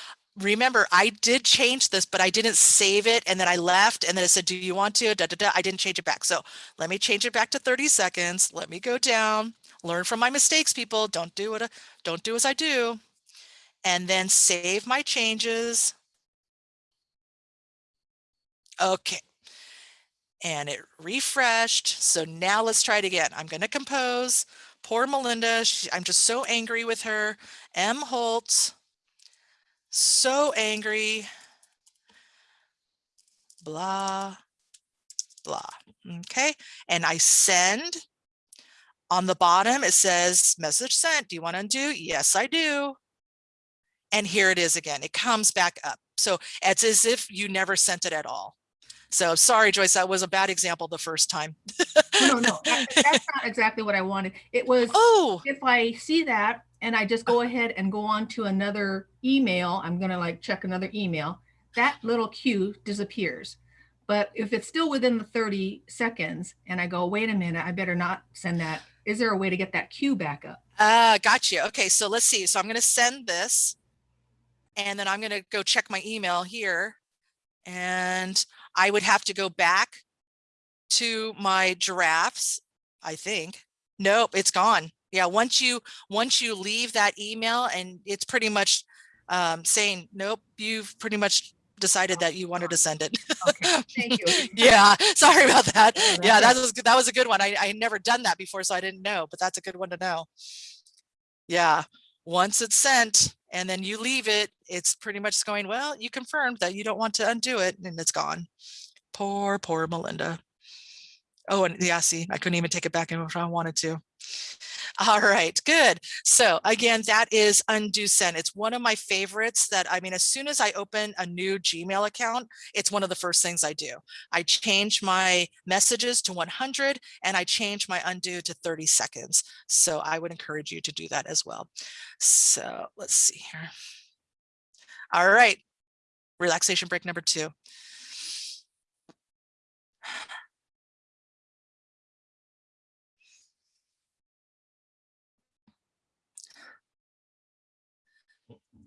remember, I did change this, but I didn't save it. And then I left and then it said, do you want to? Da, da, da. I didn't change it back. So let me change it back to 30 seconds. Let me go down, learn from my mistakes, people. Don't do it. Don't do as I do. And then save my changes. Okay. And it refreshed. So now let's try it again. I'm going to compose. Poor Melinda. She, I'm just so angry with her. M. Holtz. So angry. Blah, blah. Okay. And I send. On the bottom, it says message sent. Do you want to undo? Yes, I do. And here it is again. It comes back up. So it's as if you never sent it at all. So sorry, Joyce, that was a bad example the first time. No, no, no, that- that's not exactly what I wanted. It was, Oh, if I see that and I just go ahead and go on to another email, I'm gonna like check another email, that little cue disappears. But if it's still within the 30 seconds and I go, wait a minute, I better not send that. Is there a way to get that cue back up? uh, got you. Okay, so let's see. So I'm going to send this and then I'm going to go check my email here and I would have to go back to my giraffes, I think. Nope, it's gone. Yeah, once you once you leave that email and it's pretty much um, saying, nope, you've pretty much decided that you wanted to send it. Okay, thank you. yeah, sorry about that. Oh, Yeah, that was good. That was a good one. I I had never done that before, so I didn't know, but that's a good one to know. Yeah, once it's sent and then you leave it, it's pretty much going, well, you confirmed that you don't want to undo it and it's gone. Poor, poor Melinda. Oh, and yeah, see, I couldn't even take it back if I wanted to. All right, good. So again, that is undo send. It's one of my favorites that, I mean, as soon as I open a new Gmail account, it's one of the first things I do. I change my messages to 100 and I change my undo to 30 seconds. So I would encourage you to do that as well. So let's see here. All right, relaxation break number two.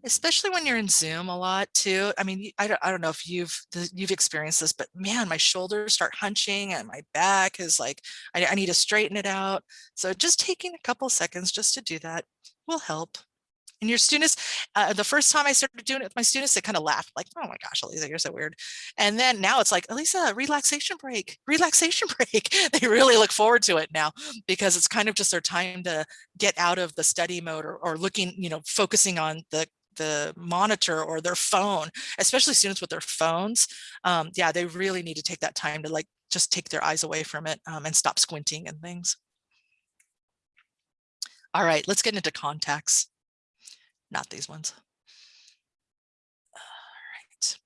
Especially when you're in Zoom a lot too. I mean, I don't, I don't know if you've you've experienced this, but man, my shoulders start hunching and my back is like I, I need to straighten it out. So just taking a couple seconds just to do that will help. And your students, uh, the first time I started doing it with my students, they kind of laughed like, oh my gosh, Alisa, you're so weird. And then now it's like, Alisa, relaxation break, relaxation break. they really look forward to it now because it's kind of just their time to get out of the study mode or, or looking, you know, focusing on the the monitor or their phone, especially students with their phones. Um, yeah, they really need to take that time to like just take their eyes away from it um, and stop squinting and things. All right, let's get into contacts. Not these ones. All right.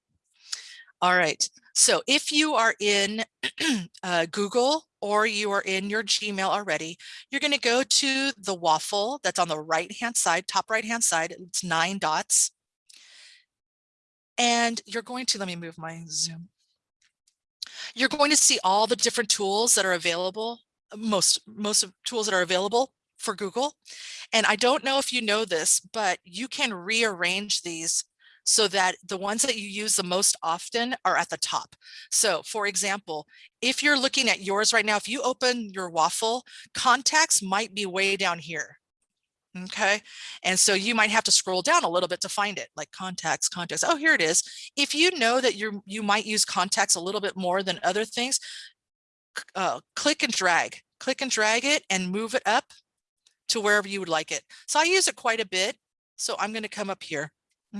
All right. So if you are in uh, Google or you are in your Gmail already, you're going to go to the waffle that's on the right hand side, top right hand side. It's nine dots. And you're going to, let me move my Zoom. You're going to see all the different tools that are available, most, most of tools that are available for Google. And I don't know if you know this, but you can rearrange these so that the ones that you use the most often are at the top. So for example, if you're looking at yours right now, if you open your waffle, contacts might be way down here. Okay, and so you might have to scroll down a little bit to find it, like contacts, contacts. Oh, here it is. If you know that you're, you might use contacts a little bit more than other things, uh, click and drag, click and drag it and move it up to wherever you would like it. So I use it quite a bit. So I'm going to come up here.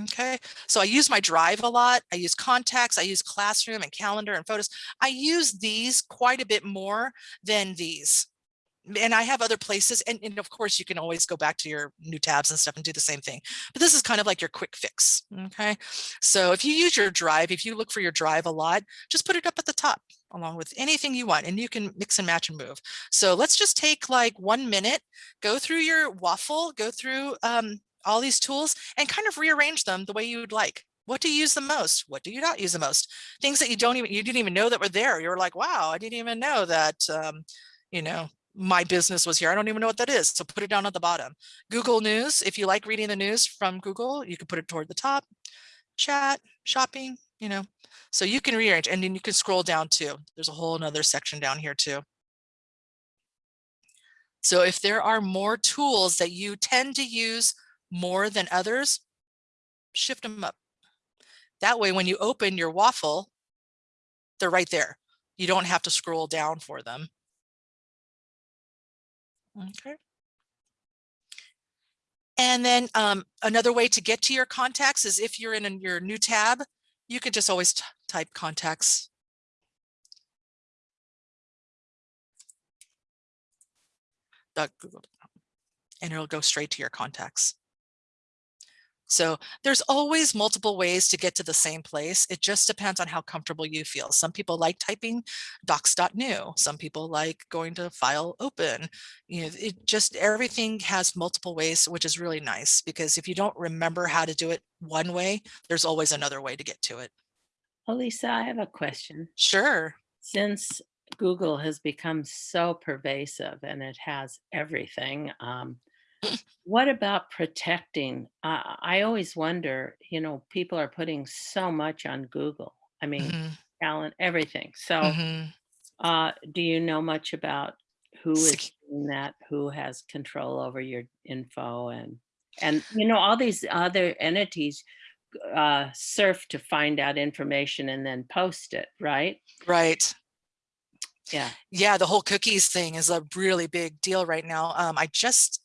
Okay, so I use my drive a lot. I use contacts, I use classroom and calendar and photos. I use these quite a bit more than these. And I have other places and, and of course you can always go back to your new tabs and stuff and do the same thing. But this is kind of like your quick fix. Okay, so if you use your drive, if you look for your drive a lot, just put it up at the top along with anything you want and you can mix and match and move. So let's just take like one minute, go through your waffle, go through um, all these tools and kind of rearrange them the way you would like. What do you use the most? What do you not use the most? Things that you don't even, you didn't even know that were there. You're like, wow, I didn't even know that, um, you know, my business was here. I don't even know what that is. So put it down at the bottom. Google News, if you like reading the news from Google, you can put it toward the top. chat, shopping, you know, so you can rearrange and then you can scroll down too. There's a whole another section down here too. So if there are more tools that you tend to use more than others, shift them up. That way, when you open your waffle, they're right there. You don't have to scroll down for them. Okay. And then um, another way to get to your contacts is if you're in a- your new tab, you could just always type contacts. Google And it'll go straight to your contacts. So there's always multiple ways to get to the same place. It just depends on how comfortable you feel. Some people like typing docs.new. Some people like going to file open. You know, it just everything has multiple ways, which is really nice because if you don't remember how to do it one way, there's always another way to get to it. Alisa, I have a question. Sure. Since Google has become so pervasive and it has everything, um, what about protecting? Uh, I always wonder, you know, people are putting so much on Google. I mean, Mhm, talent, everything. So, mhm. uh, do you know much about who is doing that? Who has control over your info and and you know all these other entities uh, surf to find out information and then post it, right? Right. Yeah. Yeah, the whole cookies thing is a really big deal right now. Um, I just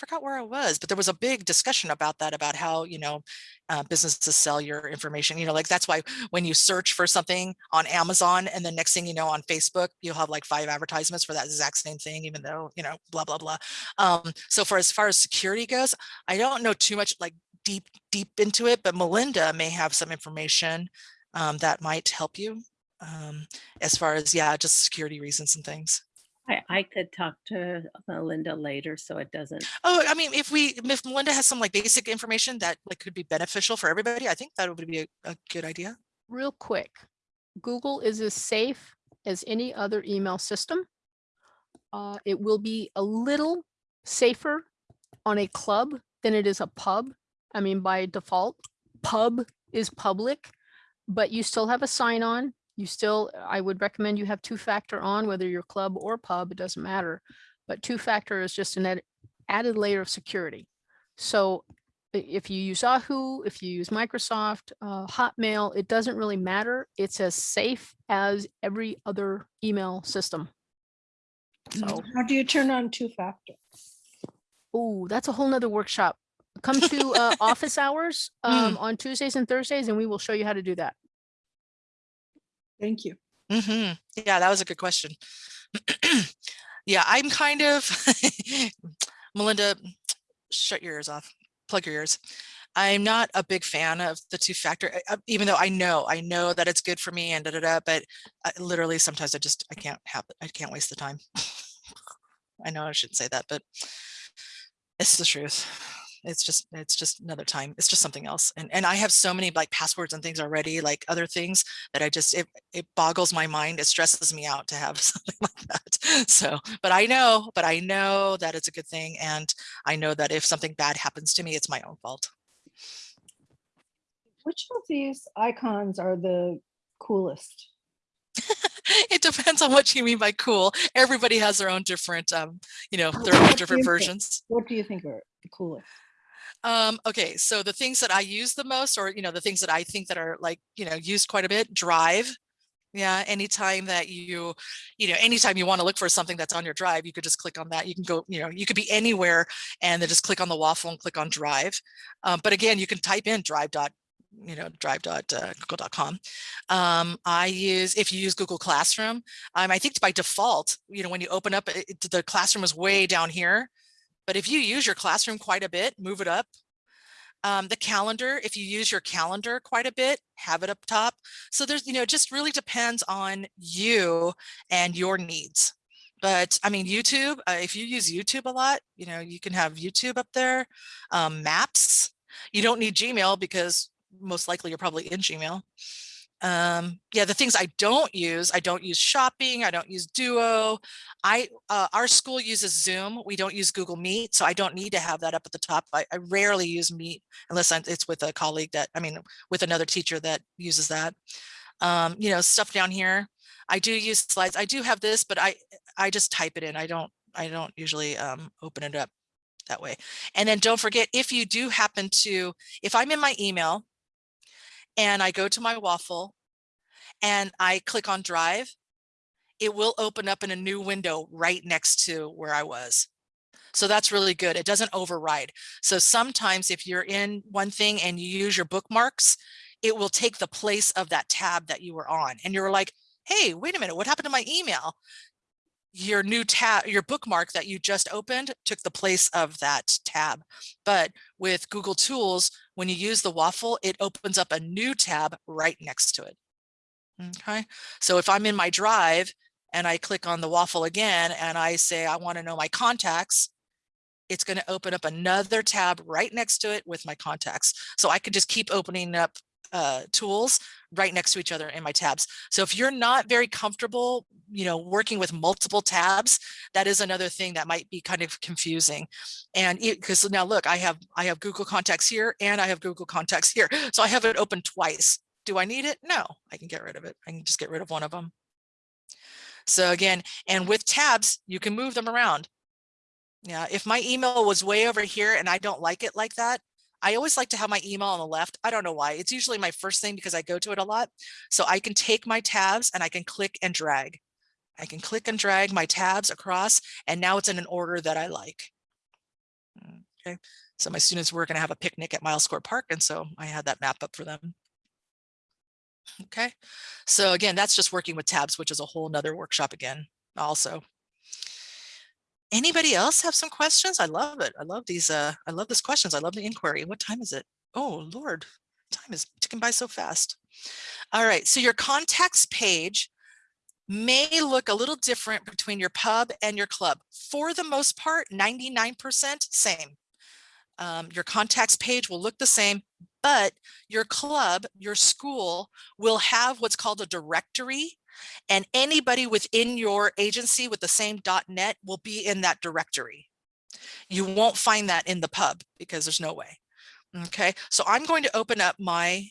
forgot where I was, but there was a big discussion about that, about how, you know, uh, businesses sell your information. You know, like that's why when you search for something on Amazon and the next thing you know on Facebook, you'll have like five advertisements for that exact same thing, even though, you know, blah, blah, blah. Um, so for as far as security goes, I don't know too much like deep, deep into it, but Melinda may have some information um, that might help you um, as far as, yeah, just security reasons and things. I, I could talk to Melinda later so it doesn't. Oh, I mean, if we, if Melinda has some like basic information that like could be beneficial for everybody, I think that would be a, a good idea. Real quick, Google is as safe as any other email system. Uh, it will be a little safer on a club than it is a pub. I mean, by default, pub is public, but you still have a sign on. You still, I would recommend you have two factor on, whether you're club or pub, it doesn't matter. But two factor is just an add- added layer of security. So if you use Yahoo, if you use Microsoft, uh, Hotmail, it doesn't really matter. It's as safe as every other email system. So, How do you turn on two factor? oh, that's a whole nother workshop. Come to uh, office hours um, on Tuesdays and Thursdays, and we will show you how to do that. Thank you. hmm Yeah, that was a good question. yeah, I'm kind of, Melinda, shut your ears off, plug your ears. I'm not a big fan of the two factor, uh, even though I know, I know that it's good for me and da da da, but I, literally sometimes I just, I can't have, it. I can't waste the time. I know I shouldn't say that, but it's the truth. It's just, it's just another time. It's just something else. And, and I have so many like passwords and things already, like other things that I just, it, it boggles my mind. It stresses me out to have something like that. So, but I know, but I know that it's a good thing. And I know that if something bad happens to me, it's my own fault. Which of these icons are the coolest? it depends on what you mean by cool. Everybody has their own different, um, you know, their own different you think? versions. What do you think are the coolest? Um, okay, so the things that I use the most, or you know, the things that I think that are like, you know, used quite a bit, Drive. Yeah, anytime that you, you know, anytime you want to look for something that's on your drive, you could just click on that. You can go, you know, you could be anywhere and then just click on the waffle and click on Drive. Um, but again, you can type in drive dot, you know, drive dot uh. Um, I use, if you use Google Classroom, um, I think by default, you know, when you open up, it- the classroom is way down here. But if you use your classroom quite a bit, move it up. Um, the calendar, if you use your calendar quite a bit, have it up top. So there's, you know, it just really depends on you and your needs. But I mean, YouTube, uh, if you use YouTube a lot, you know, you can have YouTube up there, um, maps. You don't need Gmail because most likely you're probably in Gmail. Um, yeah, the things I don't use, I don't use shopping, I don't use Duo. I, uh, our school uses Zoom. We don't use Google Meet, so I don't need to have that up at the top. I, I rarely use Meet unless I'm- it's with a colleague that, I mean, with another teacher that uses that. Um, you know, stuff down here. I do use slides. I do have this, but I, I just type it in. I don't, I don't usually, um, open it up that way. And then don't forget, if you do happen to, if I'm in my email and I go to my waffle and I click on drive, it will open up in a new window right next to where I was. So that's really good. It doesn't override. So sometimes if you're in one thing and you use your bookmarks, it will take the place of that tab that you were on. And you're like, hey, wait a minute, what happened to my email? Your new tab, your bookmark that you just opened took the place of that tab. But with Google Tools, when you use the waffle, it opens up a new tab right next to it. Okay, so if I'm in my drive and I click on the waffle again and I say, I want to know my contacts, it's going to open up another tab right next to it with my contacts. So I could just keep opening up uh, tools right next to each other in my tabs. So if you're not very comfortable, you know, working with multiple tabs, that is another thing that might be kind of confusing. And because now look, I have I have Google contacts here and I have Google contacts here. So I have it open twice. Do I need it? No, I can get rid of it. I can just get rid of one of them. So again, and with tabs, you can move them around. Yeah, if my email was way over here and I don't like it like that, I always like to have my email on the left. I don't know why. It's usually my first thing because I go to it a lot. So I can take my tabs and I can click and drag. I can click and drag my tabs across and now it's in an order that I like. Mm, okay, so my students were going to have a picnic at Miles Square Park and so I had that map up for them. Okay, so again, that's just working with tabs, which is a whole nother workshop again also. Anybody else have some questions? I love it. I love these. Uh, I love these questions. I love the inquiry. What time is it? Oh, Lord, time is ticking by so fast. All right, so your contacts page may look a little different between your pub and your club. For the most part, 99% same. Um, your contacts page will look the same, but your club, your school will have what's called a directory and anybody within your agency with the same .net will be in that directory. You won't find that in the pub because there's no way. Okay, so I'm going to open up my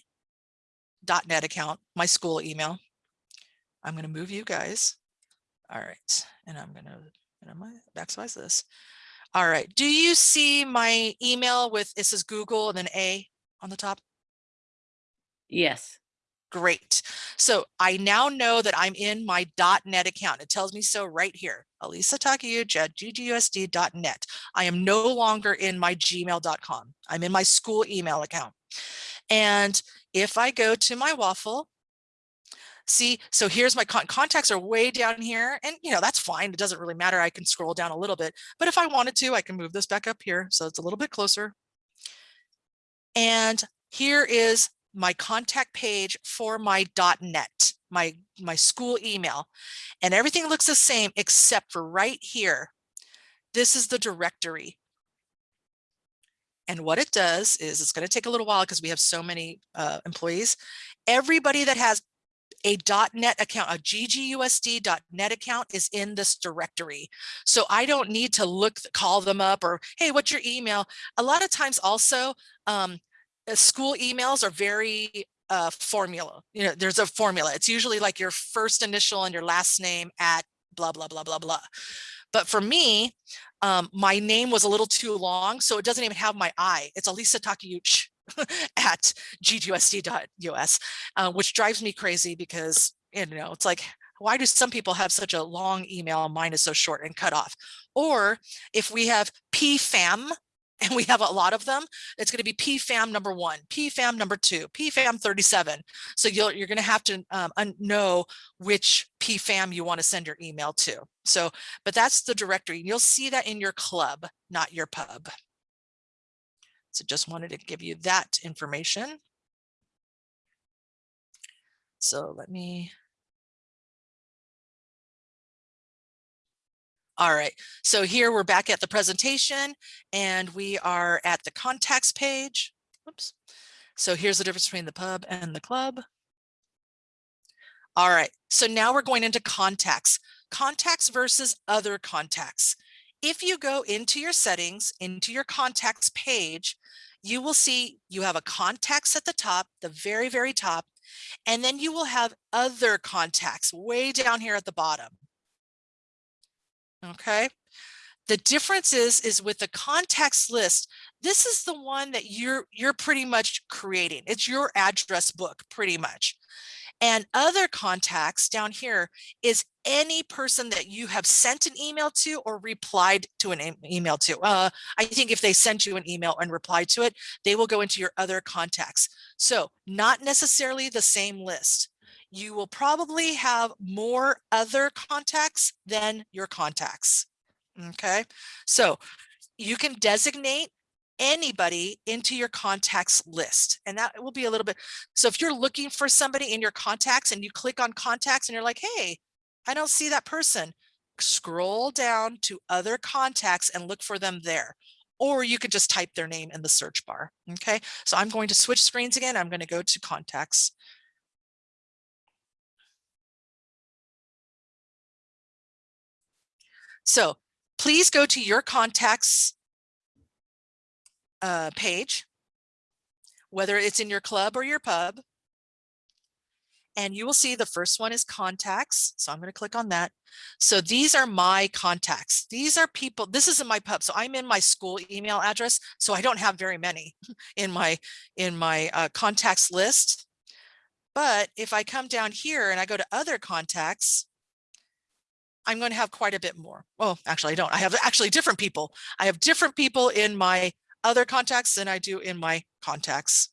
.net account, my school email. I'm going to move you guys. All right, and I'm going to backspace this. All right, do you see my email with this is Google and then A on the top? Yes. Great. So I now know that I'm in my .NET account. It tells me so right here, Alisa Takeuchi at ggusd.net. I am no longer in my gmail.com. I'm in my school email account. And if I go to my waffle, see, so here's my con contacts are way down here and you know, that's fine. It doesn't really matter. I can scroll down a little bit, but if I wanted to, I can move this back up here. So it's a little bit closer. And here is my contact page for my .net, my, my school email, and everything looks the same except for right here. This is the directory. And what it does is it's going to take a little while because we have so many uh, employees. Everybody that has a .NET account, a ggusd.net account is in this directory. So I don't need to look, call them up or, hey, what's your email? A lot of times also, um, school emails are very uh, formula. You know, there's a formula. It's usually like your first initial and your last name at blah, blah, blah, blah, blah. But for me, um, my name was a little too long, so it doesn't even have my I. It's Alisa Takeuchi at ggusd.us, uh, which drives me crazy because, you know, it's like, why do some people have such a long email? Mine is so short and cut off. Or if we have PFAM, and we have a lot of them, it's going to be PFAM number one, PFAM number two, PFAM 37. So you'll, you're going to have to um, know which PFAM you want to send your email to. So, but that's the directory. You'll see that in your club, not your pub. So just wanted to give you that information. So let me All right, so here we're back at the presentation and we are at the contacts page. Oops. So here's the difference between the pub and the club. All right, so now we're going into contacts. Contacts versus other contacts. If you go into your settings, into your contacts page, you will see you have a contacts at the top, the very, very top, and then you will have other contacts way down here at the bottom. Okay. The difference is, is with the contacts list, this is the one that you're, you're pretty much creating. It's your address book pretty much. And other contacts down here is any person that you have sent an email to or replied to an email to. Uh, I think if they sent you an email and replied to it, they will go into your other contacts. So not necessarily the same list. You will probably have more other contacts than your contacts. Okay, so you can designate anybody into your contacts list. And that will be a little bit, so if you're looking for somebody in your contacts and you click on contacts and you're like, hey, I don't see that person, scroll down to other contacts and look for them there. Or you could just type their name in the search bar. Okay, so I'm going to switch screens again. I'm going to go to contacts. So please go to your contacts uh, page, whether it's in your club or your pub. And you will see the first one is contacts. So I'm going to click on that. So these are my contacts. These are people, this is in my pub. So I'm in my school email address. So I don't have very many in my, in my uh, contacts list. But if I come down here and I go to other contacts, I'm going to have quite a bit more. Well, actually, I don't. I have actually different people. I have different people in my other contacts than I do in my contacts.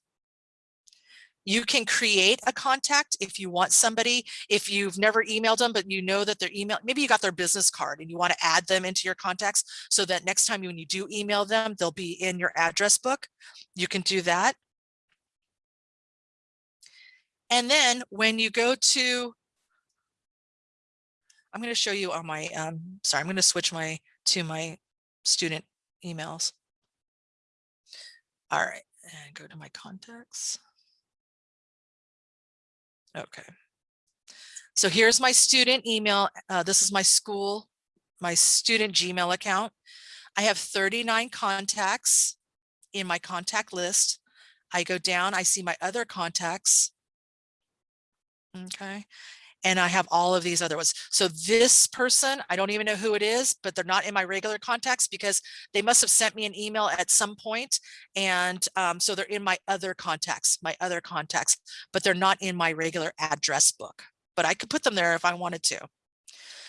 You can create a contact if you want somebody, if you've never emailed them, but you know that their email, maybe you got their business card and you want to add them into your contacts so that next time when you do email them, they'll be in your address book. You can do that. And then when you go to I'm going to show you on my, um, sorry, I'm going to switch my to my student emails. All right, and go to my contacts. Okay. So here's my student email. Uh, this is my school, my student Gmail account. I have 39 contacts in my contact list. I go down, I see my other contacts. Okay, and I have all of these other ones. So this person, I don't even know who it is, but they're not in my regular contacts because they must have sent me an email at some point. And um, so they're in my other contacts, my other contacts, but they're not in my regular address book, but I could put them there if I wanted to.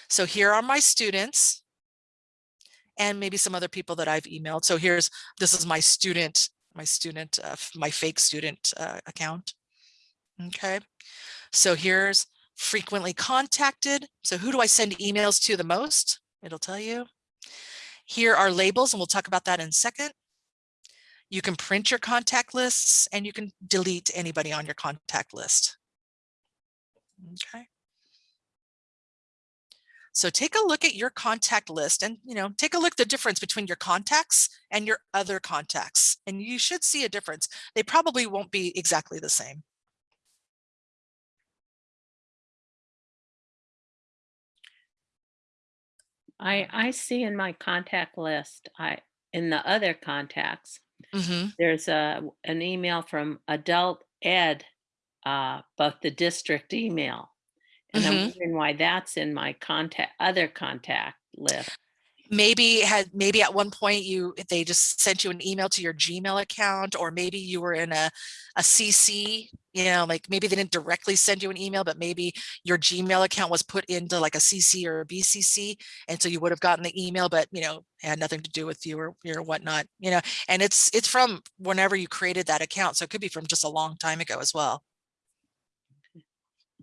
So here are my students and maybe some other people that I've emailed. So here's, this is my student, my student, uh, my fake student uh, account. Okay. So here's frequently contacted. So who do I send emails to the most? It'll tell you. Here are labels, and we'll talk about that in a second. You can print your contact lists and you can delete anybody on your contact list. Okay. So take a look at your contact list and, you know, take a look the difference between your contacts and your other contacts. And you should see a difference. They probably won't be exactly the same. I, I see in my contact list, I, in the other contacts, Mhm. there's a, an email from adult ed, uh, but the district email. And I'm Mhm. wondering why that's in my contact, other contact list. Maybe had maybe at one point you they just sent you an email to your gmail account or maybe you were in a, a cc you know like maybe they didn't directly send you an email but maybe your gmail account was put into like a cc or a bcc and so you would have gotten the email but you know had nothing to do with you or your whatnot you know and it's it's from whenever you created that account so it could be from just a long time ago as well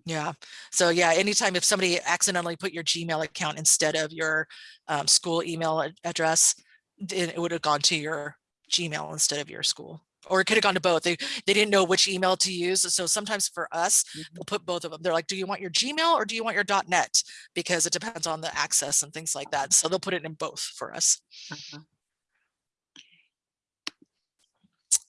yeah. So yeah, anytime if somebody accidentally put your Gmail account instead of your um, school email address, then it would have gone to your Gmail instead of your school. Or it could have gone to both. They they didn't know which email to use. So sometimes for us, Mhm. they'll put both of them. They're like, do you want your Gmail or do you want your .net? Because it depends on the access and things like that. So they'll put it in both for us. Uh-huh.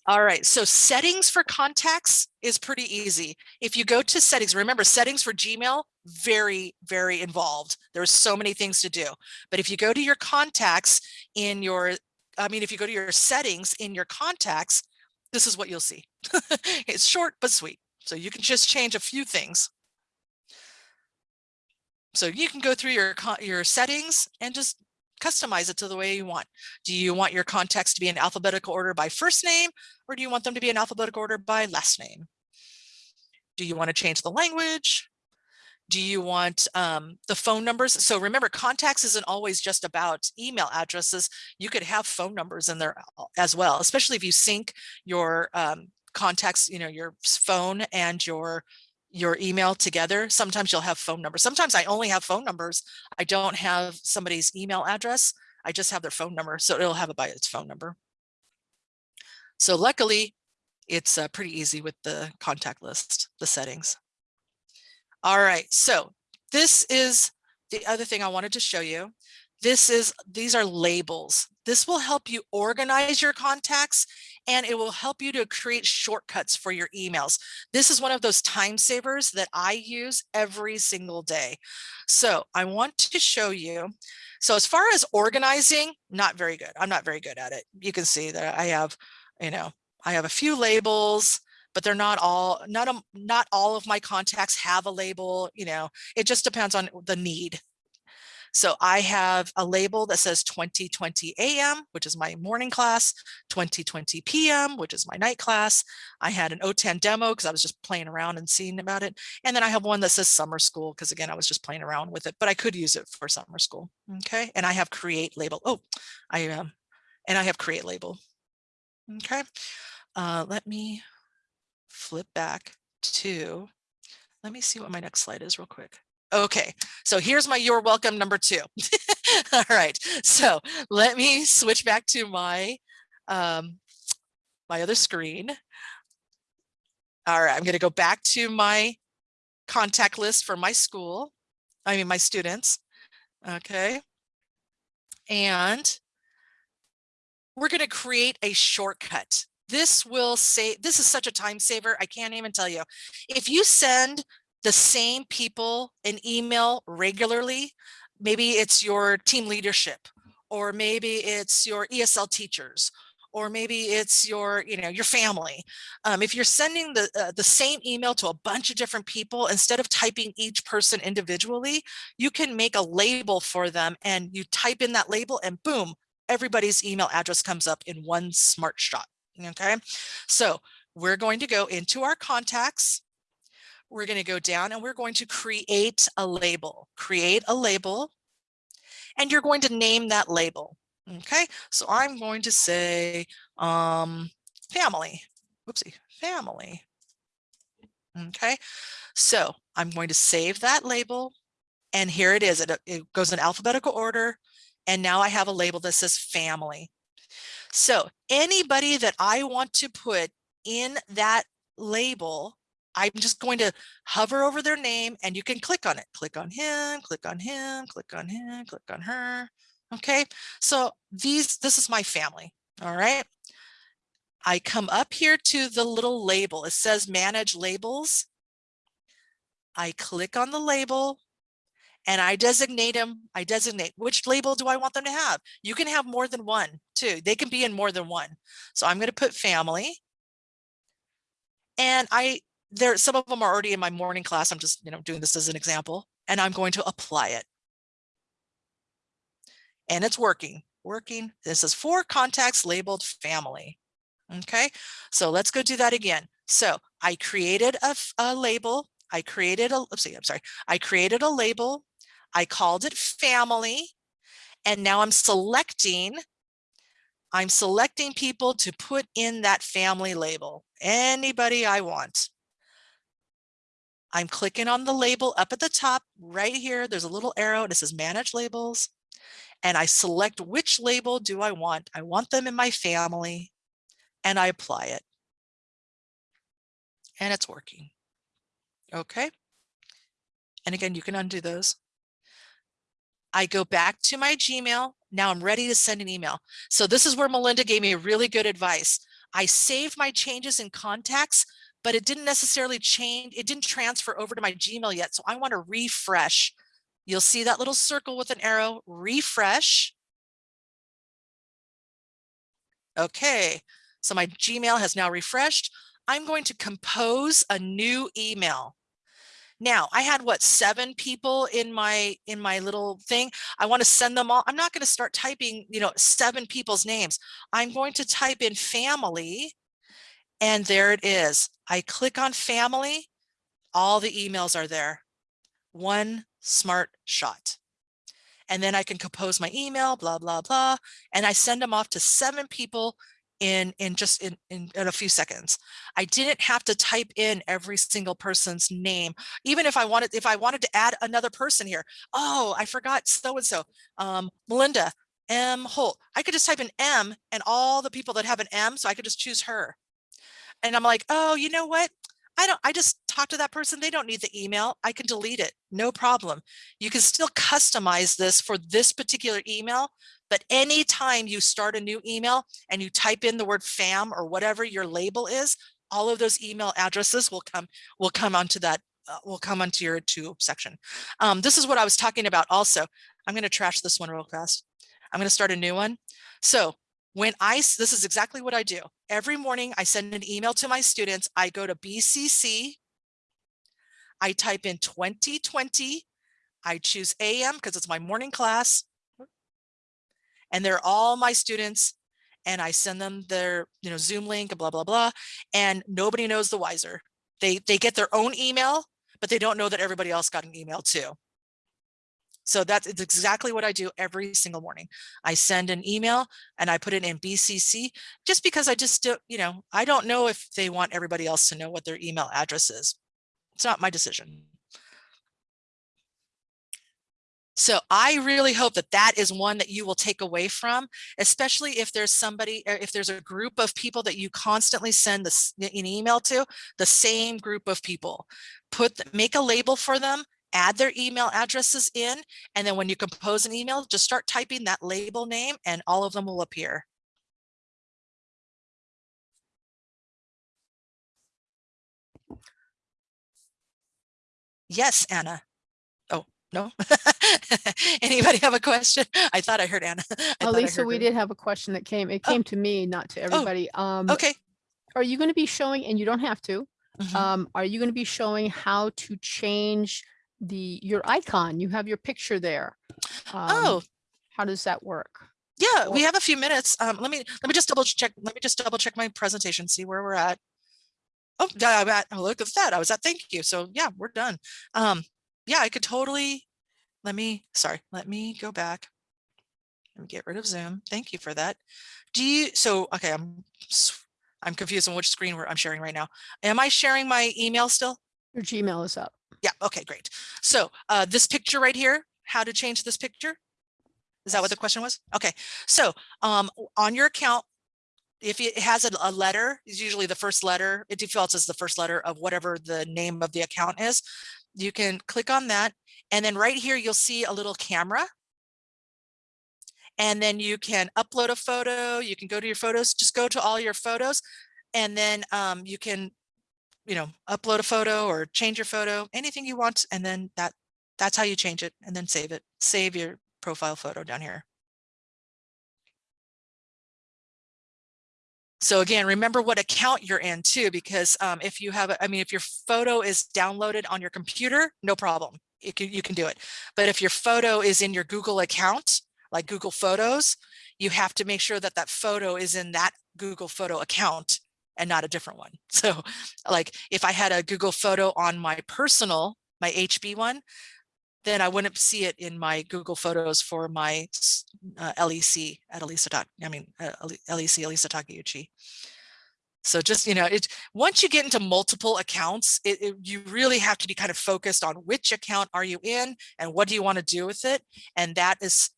All right, so settings for contacts is pretty easy. If you go to settings, remember settings for Gmail, very, very involved. There's so many things to do. But if you go to your contacts in your, I mean, if you go to your settings in your contacts, this is what you'll see. it's short but sweet. So you can just change a few things. So you can go through your your settings and just customize it to the way you want. Do you want your contacts to be in alphabetical order by first name, or do you want them to be in alphabetical order by last name? Do you want to change the language? Do you want um, the phone numbers? So remember, contacts isn't always just about email addresses. You could have phone numbers in there as well, especially if you sync your um, contacts, you know, your phone and your your email together. Sometimes you'll have phone numbers. Sometimes I only have phone numbers. I don't have somebody's email address. I just have their phone number. So it'll have it by its phone number. So luckily, it's uh, pretty easy with the contact list, the settings. All right, so this is the other thing I wanted to show you. This is, these are labels. This will help you organize your contacts and it will help you to create shortcuts for your emails. This is one of those time savers that I use every single day. So I want to show you. So as far as organizing, not very good. I'm not very good at it. You can see that I have, you know, I have a few labels, but they're not all, not, a, not all of my contacts have a label, you know, it just depends on the need. So I have a label that says 2020 AM, which is my morning class, 2020 PM, which is my night class. I had an OTAN demo because I was just playing around and seeing about it. And then I have one that says summer school because again, I was just playing around with it, but I could use it for summer school. Okay. And I have create label. Oh, I um, and I have create label. Okay. Uh, let me flip back to, let me see what my next slide is real quick. Okay, so here's my you're welcome number two. All right, so let me switch back to my um, my other screen. All right, I'm going to go back to my contact list for my school. I mean, my students. Okay. And we're going to create a shortcut. This will say, this is such a time saver. I can't even tell you. If you send the same people an email regularly, maybe it's your team leadership, or maybe it's your ESL teachers, or maybe it's your, you know, your family. Um, if you're sending the, uh, the same email to a bunch of different people, instead of typing each person individually, you can make a label for them and you type in that label and boom, everybody's email address comes up in one smart shot. Okay, so we're going to go into our contacts. We're going to go down and we're going to create a label, create a label, and you're going to name that label. Okay, so I'm going to say um, family. Oopsie, family. Okay, so I'm going to save that label. And here it is. It, it goes in alphabetical order. And now I have a label that says family. So anybody that I want to put in that label, I'm just going to hover over their name and you can click on it. Click on him, click on him, click on him, click on her. Okay, so these, this is my family. All right. I come up here to the little label. It says manage labels. I click on the label and I designate them. I designate which label do I want them to have? You can have more than one too. They can be in more than one. So I'm going to put family. And I, there, some of them are already in my morning class. I'm just, you know, doing this as an example and I'm going to apply it. And it's working, working. This is four contacts labeled family. Okay, so let's go do that again. So I created a, a label. I created a, let's see, I'm sorry. I created a label. I called it family. And now I'm selecting, I'm selecting people to put in that family label. Anybody I want. I'm clicking on the label up at the top right here. There's a little arrow and it says manage labels. And I select which label do I want. I want them in my family and I apply it. And it's working. Okay. And again, you can undo those. I go back to my Gmail. Now I'm ready to send an email. So this is where Melinda gave me really good advice. I save my changes in contacts, but it didn't necessarily change. It didn't transfer over to my Gmail yet. So I want to refresh. You'll see that little circle with an arrow, refresh. Okay, so my Gmail has now refreshed. I'm going to compose a new email. Now I had what seven people in my in my little thing. I want to send them all. I'm not going to start typing, you know, seven people's names. I'm going to type in family and there it is. I click on family. All the emails are there. One smart shot. And then I can compose my email, blah, blah, blah. And I send them off to seven people in in just in, in in a few seconds i didn't have to type in every single person's name even if i wanted if i wanted to add another person here oh i forgot so and so um melinda m holt i could just type in m and all the people that have an m so i could just choose her and i'm like oh you know what i don't i just talk to that person they don't need the email i can delete it no problem you can still customize this for this particular email but anytime you start a new email and you type in the word fam or whatever your label is, all of those email addresses will come will come onto that uh, will come onto your to section. Um, this is what I was talking about also. I'm going to trash this one real fast. I'm going to start a new one. So when I, this is exactly what I do. Every morning I send an email to my students. I go to BCC. I type in 2020. I choose AM because it's my morning class and they're all my students and I send them their, you know, Zoom link and blah, blah, blah. And nobody knows the wiser. They, they get their own email, but they don't know that everybody else got an email too. So that's it's exactly what I do every single morning. I send an email and I put it in BCC just because I just, do, you know, I don't know if they want everybody else to know what their email address is. It's not my decision. So I really hope that that is one that you will take away from, especially if there's somebody, uh, if there's a group of people that you constantly send this, an email to, the same group of people. Put, make a label for them, add their email addresses in, and then when you compose an email, just start typing that label name and all of them will appear. Yes, Anna. Oh, no. Anybody have a question? I thought I heard Anna. I Alisa, heard we her. did have a question that came, it Oh. came to me, not to everybody. Um, Okay. are you going to be showing, and you don't have to, Mhm. um, are you going to be showing how to change the, your icon? You have your picture there. Um, Oh, How does that work? yeah, we have a few minutes. Um, let me, let me just double check, let me just double check my presentation, see where we're at. Oh, I'm at, oh, look at that. I was at, thank you. So yeah, we're done. Um, yeah, I could totally, let me, sorry, let me go back. Let me get rid of Zoom. Thank you for that. Do you, so, okay, I'm, I'm confused on which screen we're, I'm sharing right now. Am I sharing my email still? Your Gmail is up. Yeah, okay, great. So uh, this picture right here, how to change this picture? Is that what the question was? Okay, so um, on your account, if it has a, a letter, is usually the first letter, it defaults as the first letter of whatever the name of the account is. You can click on that. And then right here, you'll see a little camera. And then you can upload a photo. You can go to your photos, just go to all your photos. And then um, you can you know, upload a photo or change your photo, anything you want. And then that, that's how you change it and then save it. Save your profile photo down here. So again, remember what account you're in too, because um, if you have, I mean, if your photo is downloaded on your computer, no problem. Can, you can do it. But if your photo is in your Google account, like Google Photos, you have to make sure that that photo is in that Google Photo account and not a different one. So like if I had a Google photo on my personal, my HB one, then I wouldn't see it in my Google Photos for my uh, LEC at Alisa. I mean, uh, LEC Alisa Takeuchi. So just, you know, it once you get into multiple accounts, it, it- you really have to be kind of focused on which account are you in and what do you want to do with it? And that is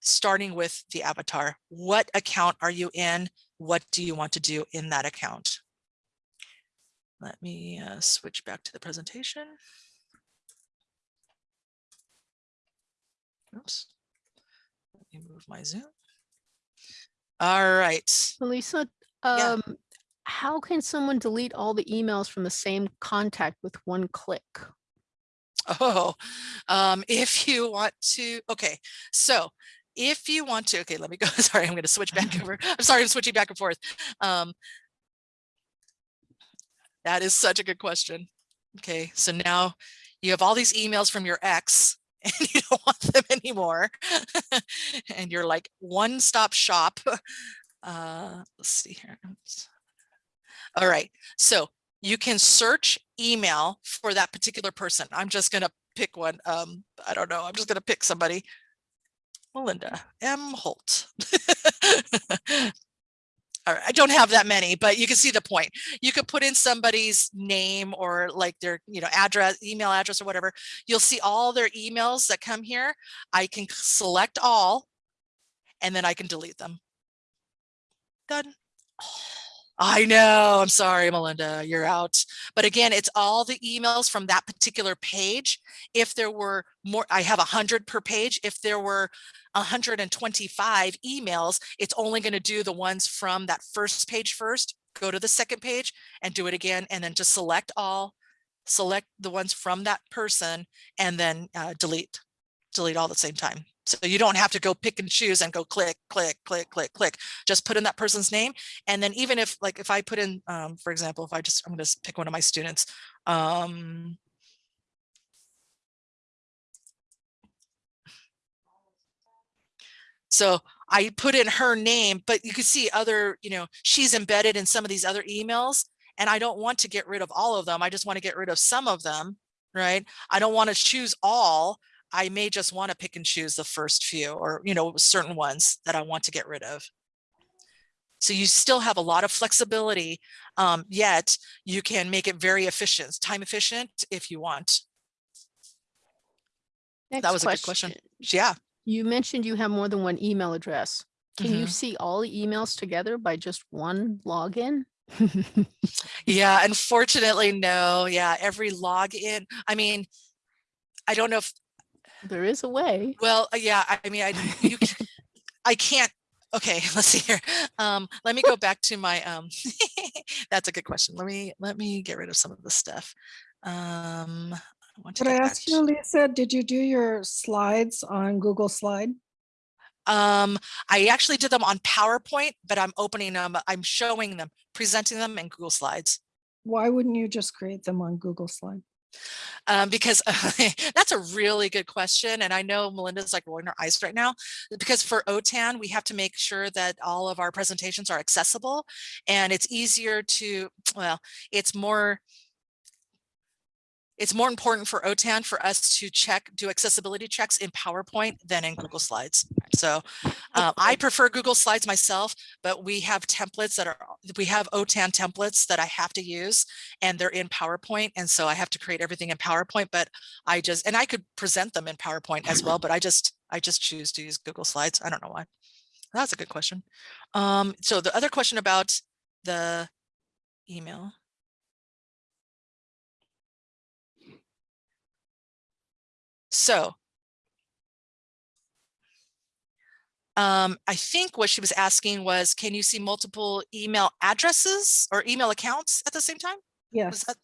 starting with the avatar. What account are you in? What do you want to do in that account? Let me uh, switch back to the presentation. Oops. Let me move my Zoom. All right. Yeah. Um, how can someone delete all the emails from the same contact with one click? Oh, um, if you want to, okay, so if you want to, okay, let me go. Sorry, I'm going to switch back over. I'm sorry, I'm switching back and forth. Um, that is such a good question. Okay, so now you have all these emails from your ex and you don't want them anymore. and you're like one stop shop. Uh, let's see here. All right, so you can search email for that particular person. I'm just gonna pick one. Um, I don't know. I'm just gonna pick somebody. Melinda M. Holt. All right, I don't have that many, but you can see the point. You could put in somebody's name or like their, you know, address, email address or whatever. You'll see all their emails that come here. I can select all and then I can delete them. Done. I know. I'm sorry, Melinda, you're out. But again, it's all the emails from that particular page. If there were more, I have a hundred per page. If there were 125 emails, it's only going to do the ones from that first page first, go to the second page and do it again, and then just select all, select the ones from that person and then uh, delete, delete all at the same time. So you don't have to go pick and choose and go click, click, click, click, click. Just put in that person's name. And then even if like if I put in, um, for example, if I just, I'm going to pick one of my students. Um, so I put in her name, but you can see other, you know, she's embedded in some of these other emails and I don't want to get rid of all of them. I just want to get rid of some of them, right? I don't want to choose all. I may just want to pick and choose the first few or, you know, certain ones that I want to get rid of. So you still have a lot of flexibility, um, yet you can make it very efficient, time efficient if you want. Next that was a good question. Yeah. You mentioned you have more than one email address. Can you Mhm. see all the emails together by just one login? Yeah, unfortunately, no. Yeah, every login. I mean, I don't know if, There is a way. well, uh, yeah, I I mean, I, you, c- I can't, okay, let's see here. Um, let me go back to my, um, that's a good question. Let me, let me get rid of some of the stuff. Um, I want to Could I ask you, Lisa, did you do your slides on Google Slide? Um, I actually did them on PowerPoint, but I'm opening them, I'm showing them, presenting them in Google Slides. Why wouldn't you just create them on Google Slide? Um, because that's a really good question. And I know Melinda's like rolling her eyes right now because for OTAN, we have to make sure that all of our presentations are accessible and it's easier to, well, it's more, it's more important for OTAN for us to check, do accessibility checks in PowerPoint than in Google Slides. So um, I prefer Google Slides myself, but we have templates that are, we have OTAN templates that I have to use and they're in PowerPoint. And so I have to create everything in PowerPoint, but I just, and I could present them in PowerPoint as well, but I just, I just choose to use Google Slides. I don't know why. That's a good question. Um, so the other question about the email. So um, I think what she was asking was, can you see multiple email addresses or email accounts at the same time? Yes. that-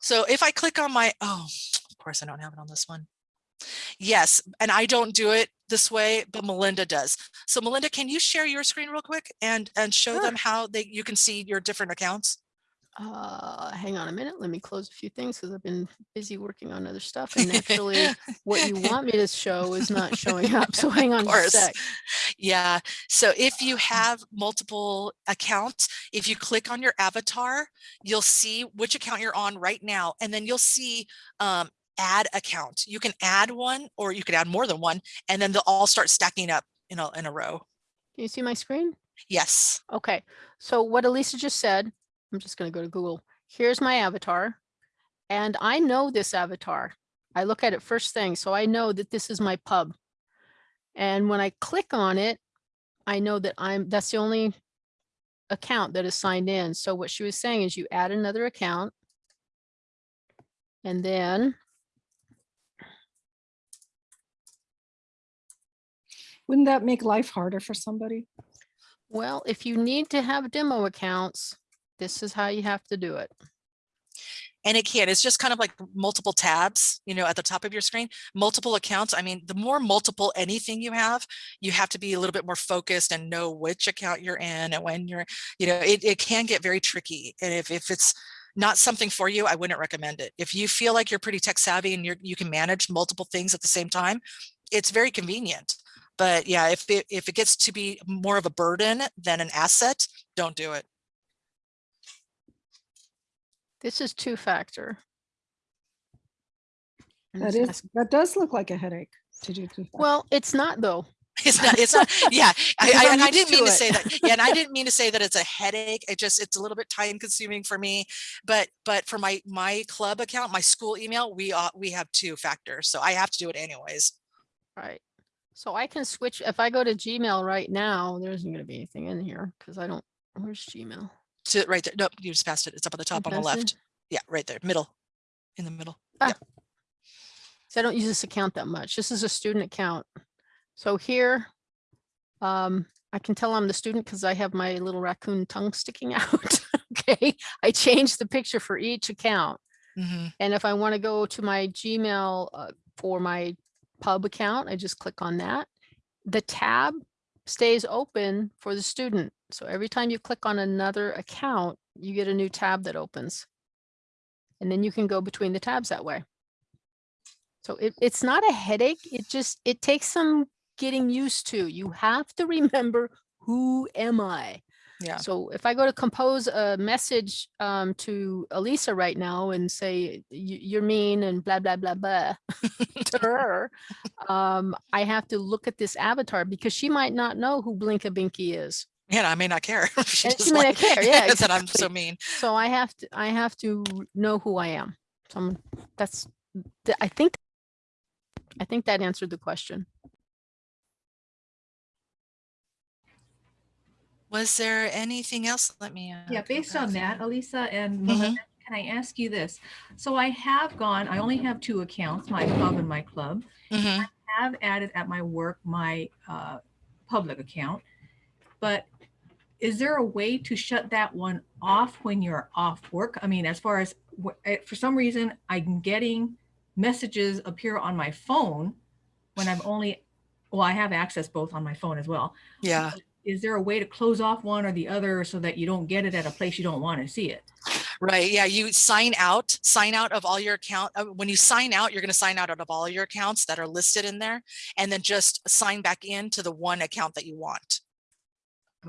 So if I click on my, oh, of course I don't have it on this one. Yes, and I don't do it this way, but Melinda does. So Melinda, can you share your screen real quick and, and show Sure. them how they, you can see your different accounts? Uh, hang on a minute. Let me close a few things because I've been busy working on other stuff. And naturally, what you want me to show is not showing up. So hang on a sec. Yeah, so if you have multiple accounts, if you click on your avatar, you'll see which account you're on right now, and then you'll see um, add account. You can add one or you can add more than one, and then they'll all start stacking up in a, in a row. Can you see my screen? Yes. Okay. So what Alisa just said, I'm just going to go to Google. Here's my avatar. And I know this avatar. I look at it first thing. So I know that this is my pub. And when I click on it, I know that I'm, that's the only account that is signed in. So what she was saying is you add another account. And then Wouldn't that make life harder for somebody? Well, if you need to have demo accounts, this is how you have to do it. And it can, it's just kind of like multiple tabs, you know, at the top of your screen, multiple accounts. I mean, the more multiple anything you have, you have to be a little bit more focused and know which account you're in and when you're, you know, it, it can get very tricky. And if, if it's not something for you, I wouldn't recommend it. If you feel like you're pretty tech savvy and you're, you can manage multiple things at the same time, it's very convenient. But yeah, if it, if it gets to be more of a burden than an asset, don't do it. This is two factor. And That it's is, ask- that does look like a headache to do. two factor. Well, it's not though. It's not, it's not, yeah, I, Because I, I'm and I used didn't to mean to it. say that. Yeah, and I didn't mean to say that it's a headache. It just, it's a little bit time consuming for me. But, but for my, my club account, my school email, we, uh, we have two factors. So I have to do it anyways. Right. So I can switch, if I go to Gmail right now, there isn't gonna be anything in here because I don't, where's Gmail? To, right there. Nope, you just passed it. It's up on the top on the passed it? left. Yeah, right there, middle, in the middle. So I don't use this account that much. This is a student account. So here, um, I can tell I'm the student because I have my little raccoon tongue sticking out. Okay, I changed the picture for each account. Mhm. And if I want to go to my Gmail uh, for my pub account, I just click on that. The tab stays open for the student. So every time you click on another account, you get a new tab that opens. And then you can go between the tabs that way. So it, it's not a headache. It just, it takes some getting used to. You have to remember, who am I? Yeah. So if I go to compose a message um, to Alisa right now and say, "You- you're mean and blah, blah, blah, blah to her, um, I have to look at this avatar because she might not know who Blinky Binky is. Yeah, I may not care. She And just she may not care, yeah, That I'm so mean. So I have to, I have to know who I am. So I'm, that's, I think, I think that answered the question. Was there anything else? Let me. uh, Yeah, based on that, here. Alisa and Mhm. Melinda, can I ask you this? So I have gone, I only have two accounts, my pub and my club. Mhm. have added at my work my uh, public account, but is there a way to shut that one off when you're off work? I mean, as far as eh, for some reason I'm getting messages appear on my phone when I'm only well, I have access both on my phone as well. Yeah. Is there a way to close off one or the other so that you don't get it at a place you don't want to see it? Right. Yeah. You sign out, sign out of all your account. uh, When you sign out, you're going to sign out of all your accounts that are listed in there and then just sign back in to the one account that you want.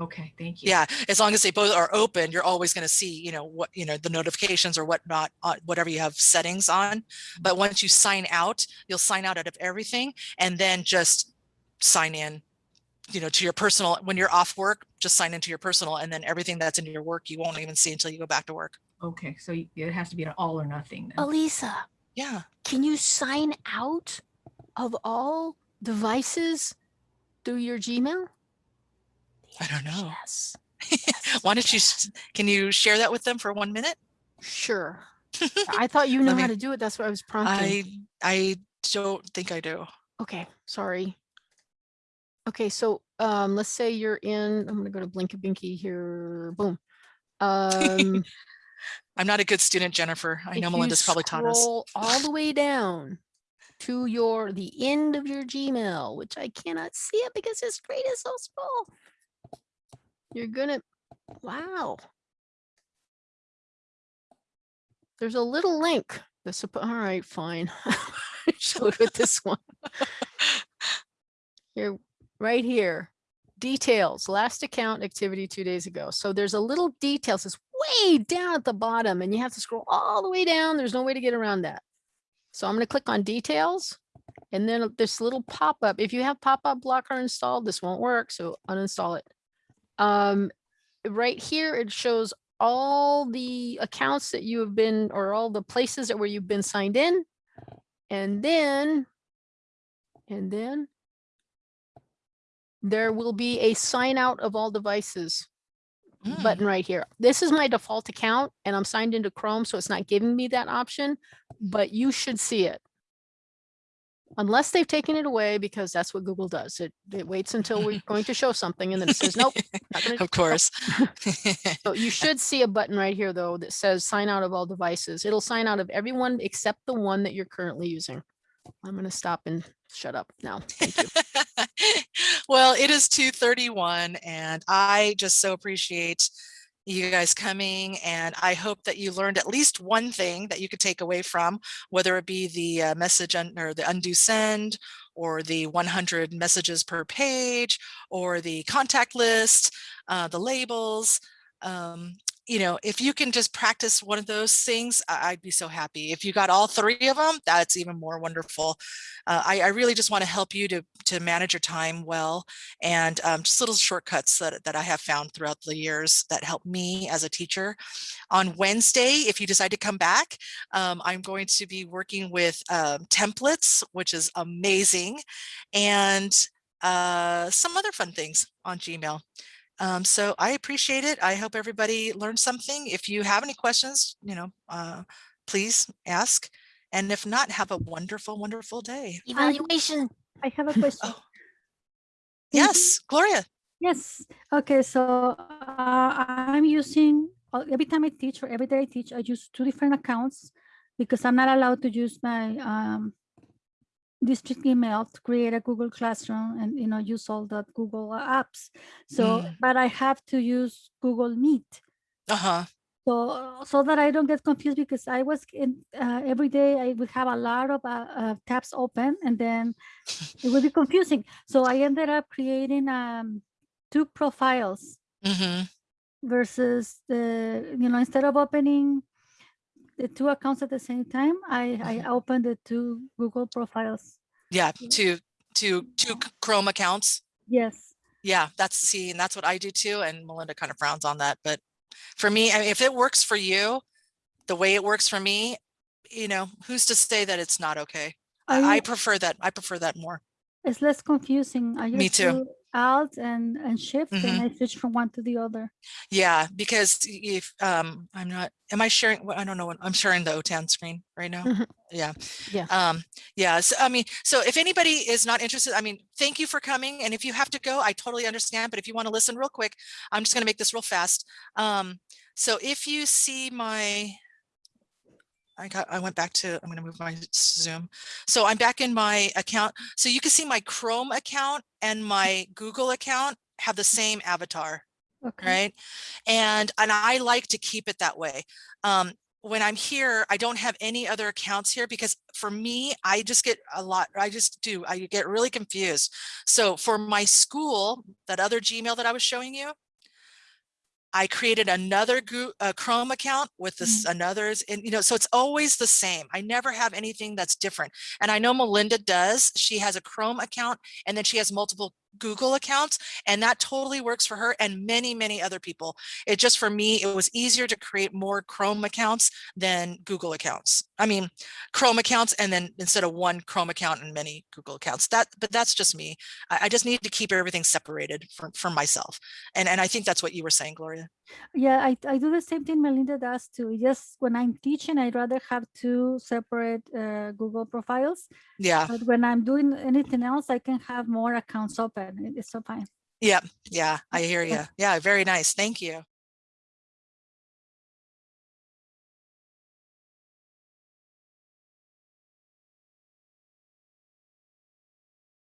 Okay, thank you. Yeah. As long as they both are open, you're always going to see, you know, what, you know, the notifications or whatnot, uh, whatever you have settings on. But once you sign out, you'll sign out out of everything and then just sign in, you know, to your personal, when you're off work, just sign into your personal and then everything that's in your work, you won't even see until you go back to work. Okay, so it has to be an all or nothing. then. Alisa, Yeah. can you sign out of all devices through your Gmail? I don't know. Yes, Why don't you, can you share that with them for one minute? sure. I thought you know Let how to do it. That's what I was prompting. I, I don't think I do. Okay, sorry. Okay, so um, let's say you're in, I'm gonna go to Blinky Binky here, boom. Um, I'm not a good student, Jennifer. I know Melinda's probably taught us. All the way down to your, the end of your Gmail, which I cannot see it because the screen is so small. You're gonna, wow. There's a little link suppo- all right, fine. Show it with this one. Here, right here, details, last account activity two days ago. So there's a little details, it's way down at the bottom and you have to scroll all the way down. There's no way to get around that. So I'm gonna click on details and then this little pop-up, if you have pop-up blocker installed, this won't work, so uninstall it. Um, right here, it shows all the accounts that you have been, or all the places that where you've been signed in. And then, and then there will be a sign out of all devices Mm, button right here. This is my default account and I'm signed into Chrome, so it's not giving me that option, but you should see it. Unless they've taken it away because that's what Google does. It, it waits until we're going to show something and then it says, nope. not Of course. So you should see a button right here though that says sign out of all devices. It'll sign out of everyone except the one that you're currently using. I'm going to stop and shut up now. Thank you. well, it is 2:31 and I just so appreciate you guys coming and I hope that you learned at least one thing that you could take away from whether it be the uh, message or the undo send or the 100 messages per page or the contact list, uh, the labels. Um, you know, if you can just practice one of those things, I'd be so happy. If you got all three of them, that's even more wonderful. Uh, I, I really just want to help you to, to manage your time well and um, just little shortcuts that, that I have found throughout the years that help me as a teacher. On Wednesday, if you decide to come back, um, I'm going to be working with um, templates, which is amazing, and uh, some other fun things on Gmail. Um, so I appreciate it. I hope everybody learned something. If you have any questions, you know, uh, please ask. And if not, have a wonderful, wonderful day. Evaluation. I have a question. Oh, yes, Gloria. Yes. Okay. So uh, I'm using uh, every time I teach or every day I teach, I use two different accounts because I'm not allowed to use my um, district email to create a Google Classroom and you know use all the Google apps. So, Mm. but I have to use Google Meet. Uh-huh. So, so that I don't get confused because I was in uh, every day I would have a lot of uh, uh, tabs open and then it would be confusing. So I ended up creating um, two profiles hmm versus the, you know, instead of opening the two accounts at the same time, I, I mm-hmm. opened the two Google profiles. Yeah, Yeah. two, two, two c- Chrome accounts. Yes. Yeah, that's, see, and that's what I do too. And Melinda kind of frowns on that, but for me, I mean, if it works for you, the way it works for me, you know, who's to say that it's not okay? Are I, I prefer that. I prefer that more. It's less confusing. I Me just too. Alt and, and Shift Mhm. and I switch from one to the other. Yeah, because if, um, I'm not, am I sharing, well, I don't know, I'm sharing the OTAN screen right now. Mhm. Yeah. Yeah. Um, yeah, so, I mean, so if anybody is not interested, I mean, thank you for coming. And if you have to go, I totally understand. But if you want to listen real quick, I'm just going to make this real fast. Um, so if you see my, I got, I went back to, I'm going to move my Zoom. So I'm back in my account. So you can see my Chrome account and my Google account have the same avatar Okay. right? And and I like to keep it that way. Um, when I'm here, I don't have any other accounts here because for me, I just get a lot. I just do. I get really confused. So for my school, that other Gmail that I was showing you, I created another uh, Chrome account with this another's, and you know, so it's always the same. I never have anything that's different. And I know Melinda does. She has a Chrome account, and then she has multiple Google accounts, and that totally works for her and many, many other people. It just for me, it was easier to create more Chrome accounts than Google accounts. I mean, Chrome accounts, and then instead of one Chrome account and many Google accounts. That, but that's just me. I, I just need to keep everything separated from from myself, and and I think that's what you were saying, Gloria. Yeah, I, I do the same thing Melinda does too. Just when I'm teaching, I'd rather have two separate uh, Google profiles. Yeah, But when I'm doing anything else, I can have more accounts open. It- It's so fine. yeah, yeah. I hear you. Yeah, very nice. Thank you.